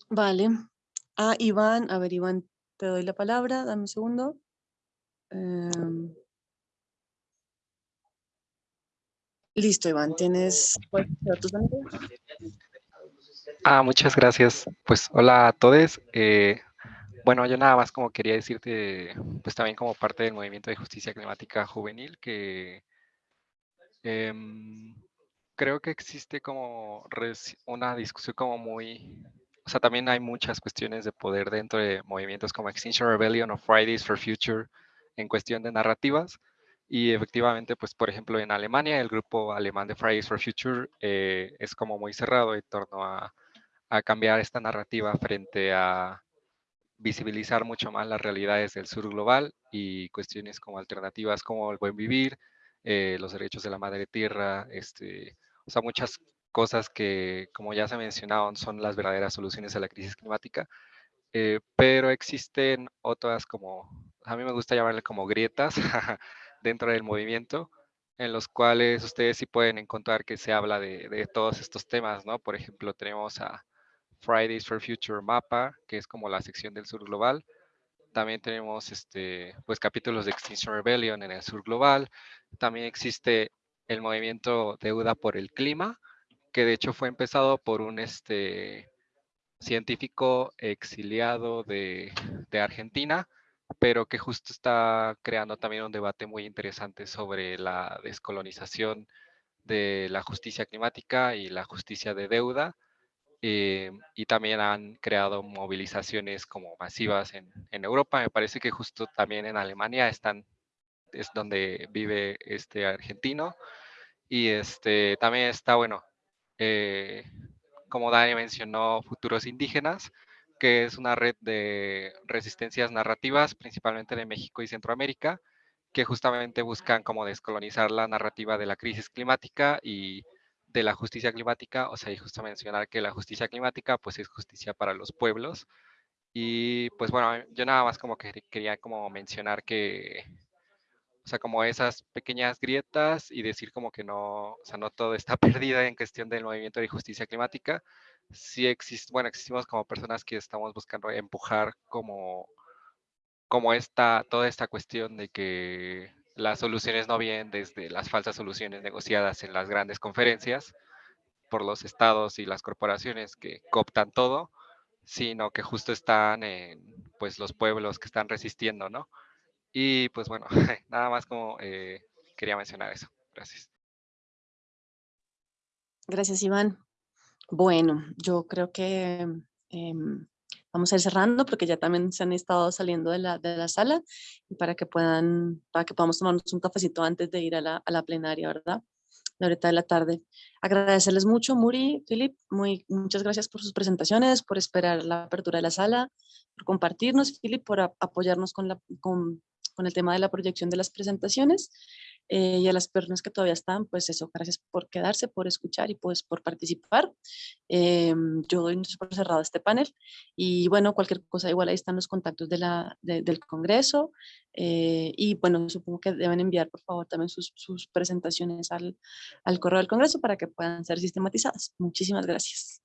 Vale. Ah, Iván, a ver, Iván, te doy la palabra, dame un segundo. Um... Listo, Iván, tienes... Ah, muchas gracias. Pues hola a todos. Eh, bueno, yo nada más como quería decirte, pues también como parte del movimiento de justicia climática juvenil, que em, creo que existe como una discusión como muy, o sea, también hay muchas cuestiones de poder dentro de movimientos como Extinction Rebellion o Fridays for Future en cuestión de narrativas. Y efectivamente, pues por ejemplo en Alemania, el grupo alemán de Fridays for Future eh, es como muy cerrado en torno a, a cambiar esta narrativa frente a visibilizar mucho más las realidades del sur global y cuestiones como alternativas como el buen vivir, eh, los derechos de la madre tierra, este, o sea, muchas cosas que, como ya se ha mencionado, son las verdaderas soluciones a la crisis climática, eh, pero existen otras como, a mí me gusta llamarle como grietas [LAUGHS] dentro del movimiento, en los cuales ustedes sí pueden encontrar que se habla de, de todos estos temas, ¿no? Por ejemplo, tenemos a Fridays for Future Mapa, que es como la sección del sur global. También tenemos este, pues, capítulos de Extinction Rebellion en el sur global. También existe el movimiento Deuda por el Clima, que de hecho fue empezado por un este, científico exiliado de, de Argentina, pero que justo está creando también un debate muy interesante sobre la descolonización de la justicia climática y la justicia de deuda, eh, y también han creado movilizaciones como masivas en, en, Europa. Me parece que justo también en Alemania están, es donde vive este argentino. Y este, también está, bueno, eh, como Dani mencionó, Futuros Indígenas, que es una red de resistencias narrativas, principalmente de México y Centroamérica, que justamente buscan como descolonizar la narrativa de la crisis climática y de la justicia climática, o sea, y justo mencionar que la justicia climática pues es justicia para los pueblos. Y pues bueno, yo nada más como que quería como mencionar que, o sea, como esas pequeñas grietas y decir como que no, o sea, no todo está [LAUGHS] perdido en cuestión del movimiento de justicia climática. Sí existe, bueno, existimos como personas que estamos buscando empujar como, como esta, toda esta cuestión de que las soluciones no vienen desde las falsas soluciones negociadas en las grandes conferencias por los estados y las corporaciones que cooptan todo, sino que justo están en pues los pueblos que están resistiendo, ¿no? Y pues bueno, [LAUGHS] nada más como eh, quería mencionar eso. Gracias. Gracias, Iván. Bueno, yo creo que eh, vamos a ir cerrando porque ya también se han estado saliendo de la, de la sala y para que puedan, para que podamos tomarnos un cafecito antes de ir a la, a la plenaria, ¿verdad? La horita de la tarde. Agradecerles mucho, Muri, Filip, muy, muchas gracias por sus presentaciones, por esperar la apertura de la sala, por compartirnos, Filip, por apoyarnos con, la, con, con el tema de la proyección de las presentaciones. Eh, y a las personas que todavía están, pues eso, gracias por quedarse, por escuchar y pues por participar. Eh, yo doy por cerrado este panel y bueno, cualquier cosa, igual ahí están los contactos de la, del Congreso eh, y bueno, supongo que deben enviar por favor también sus, sus presentaciones al, al correo del Congreso para que puedan ser sistematizadas. Muchísimas gracias.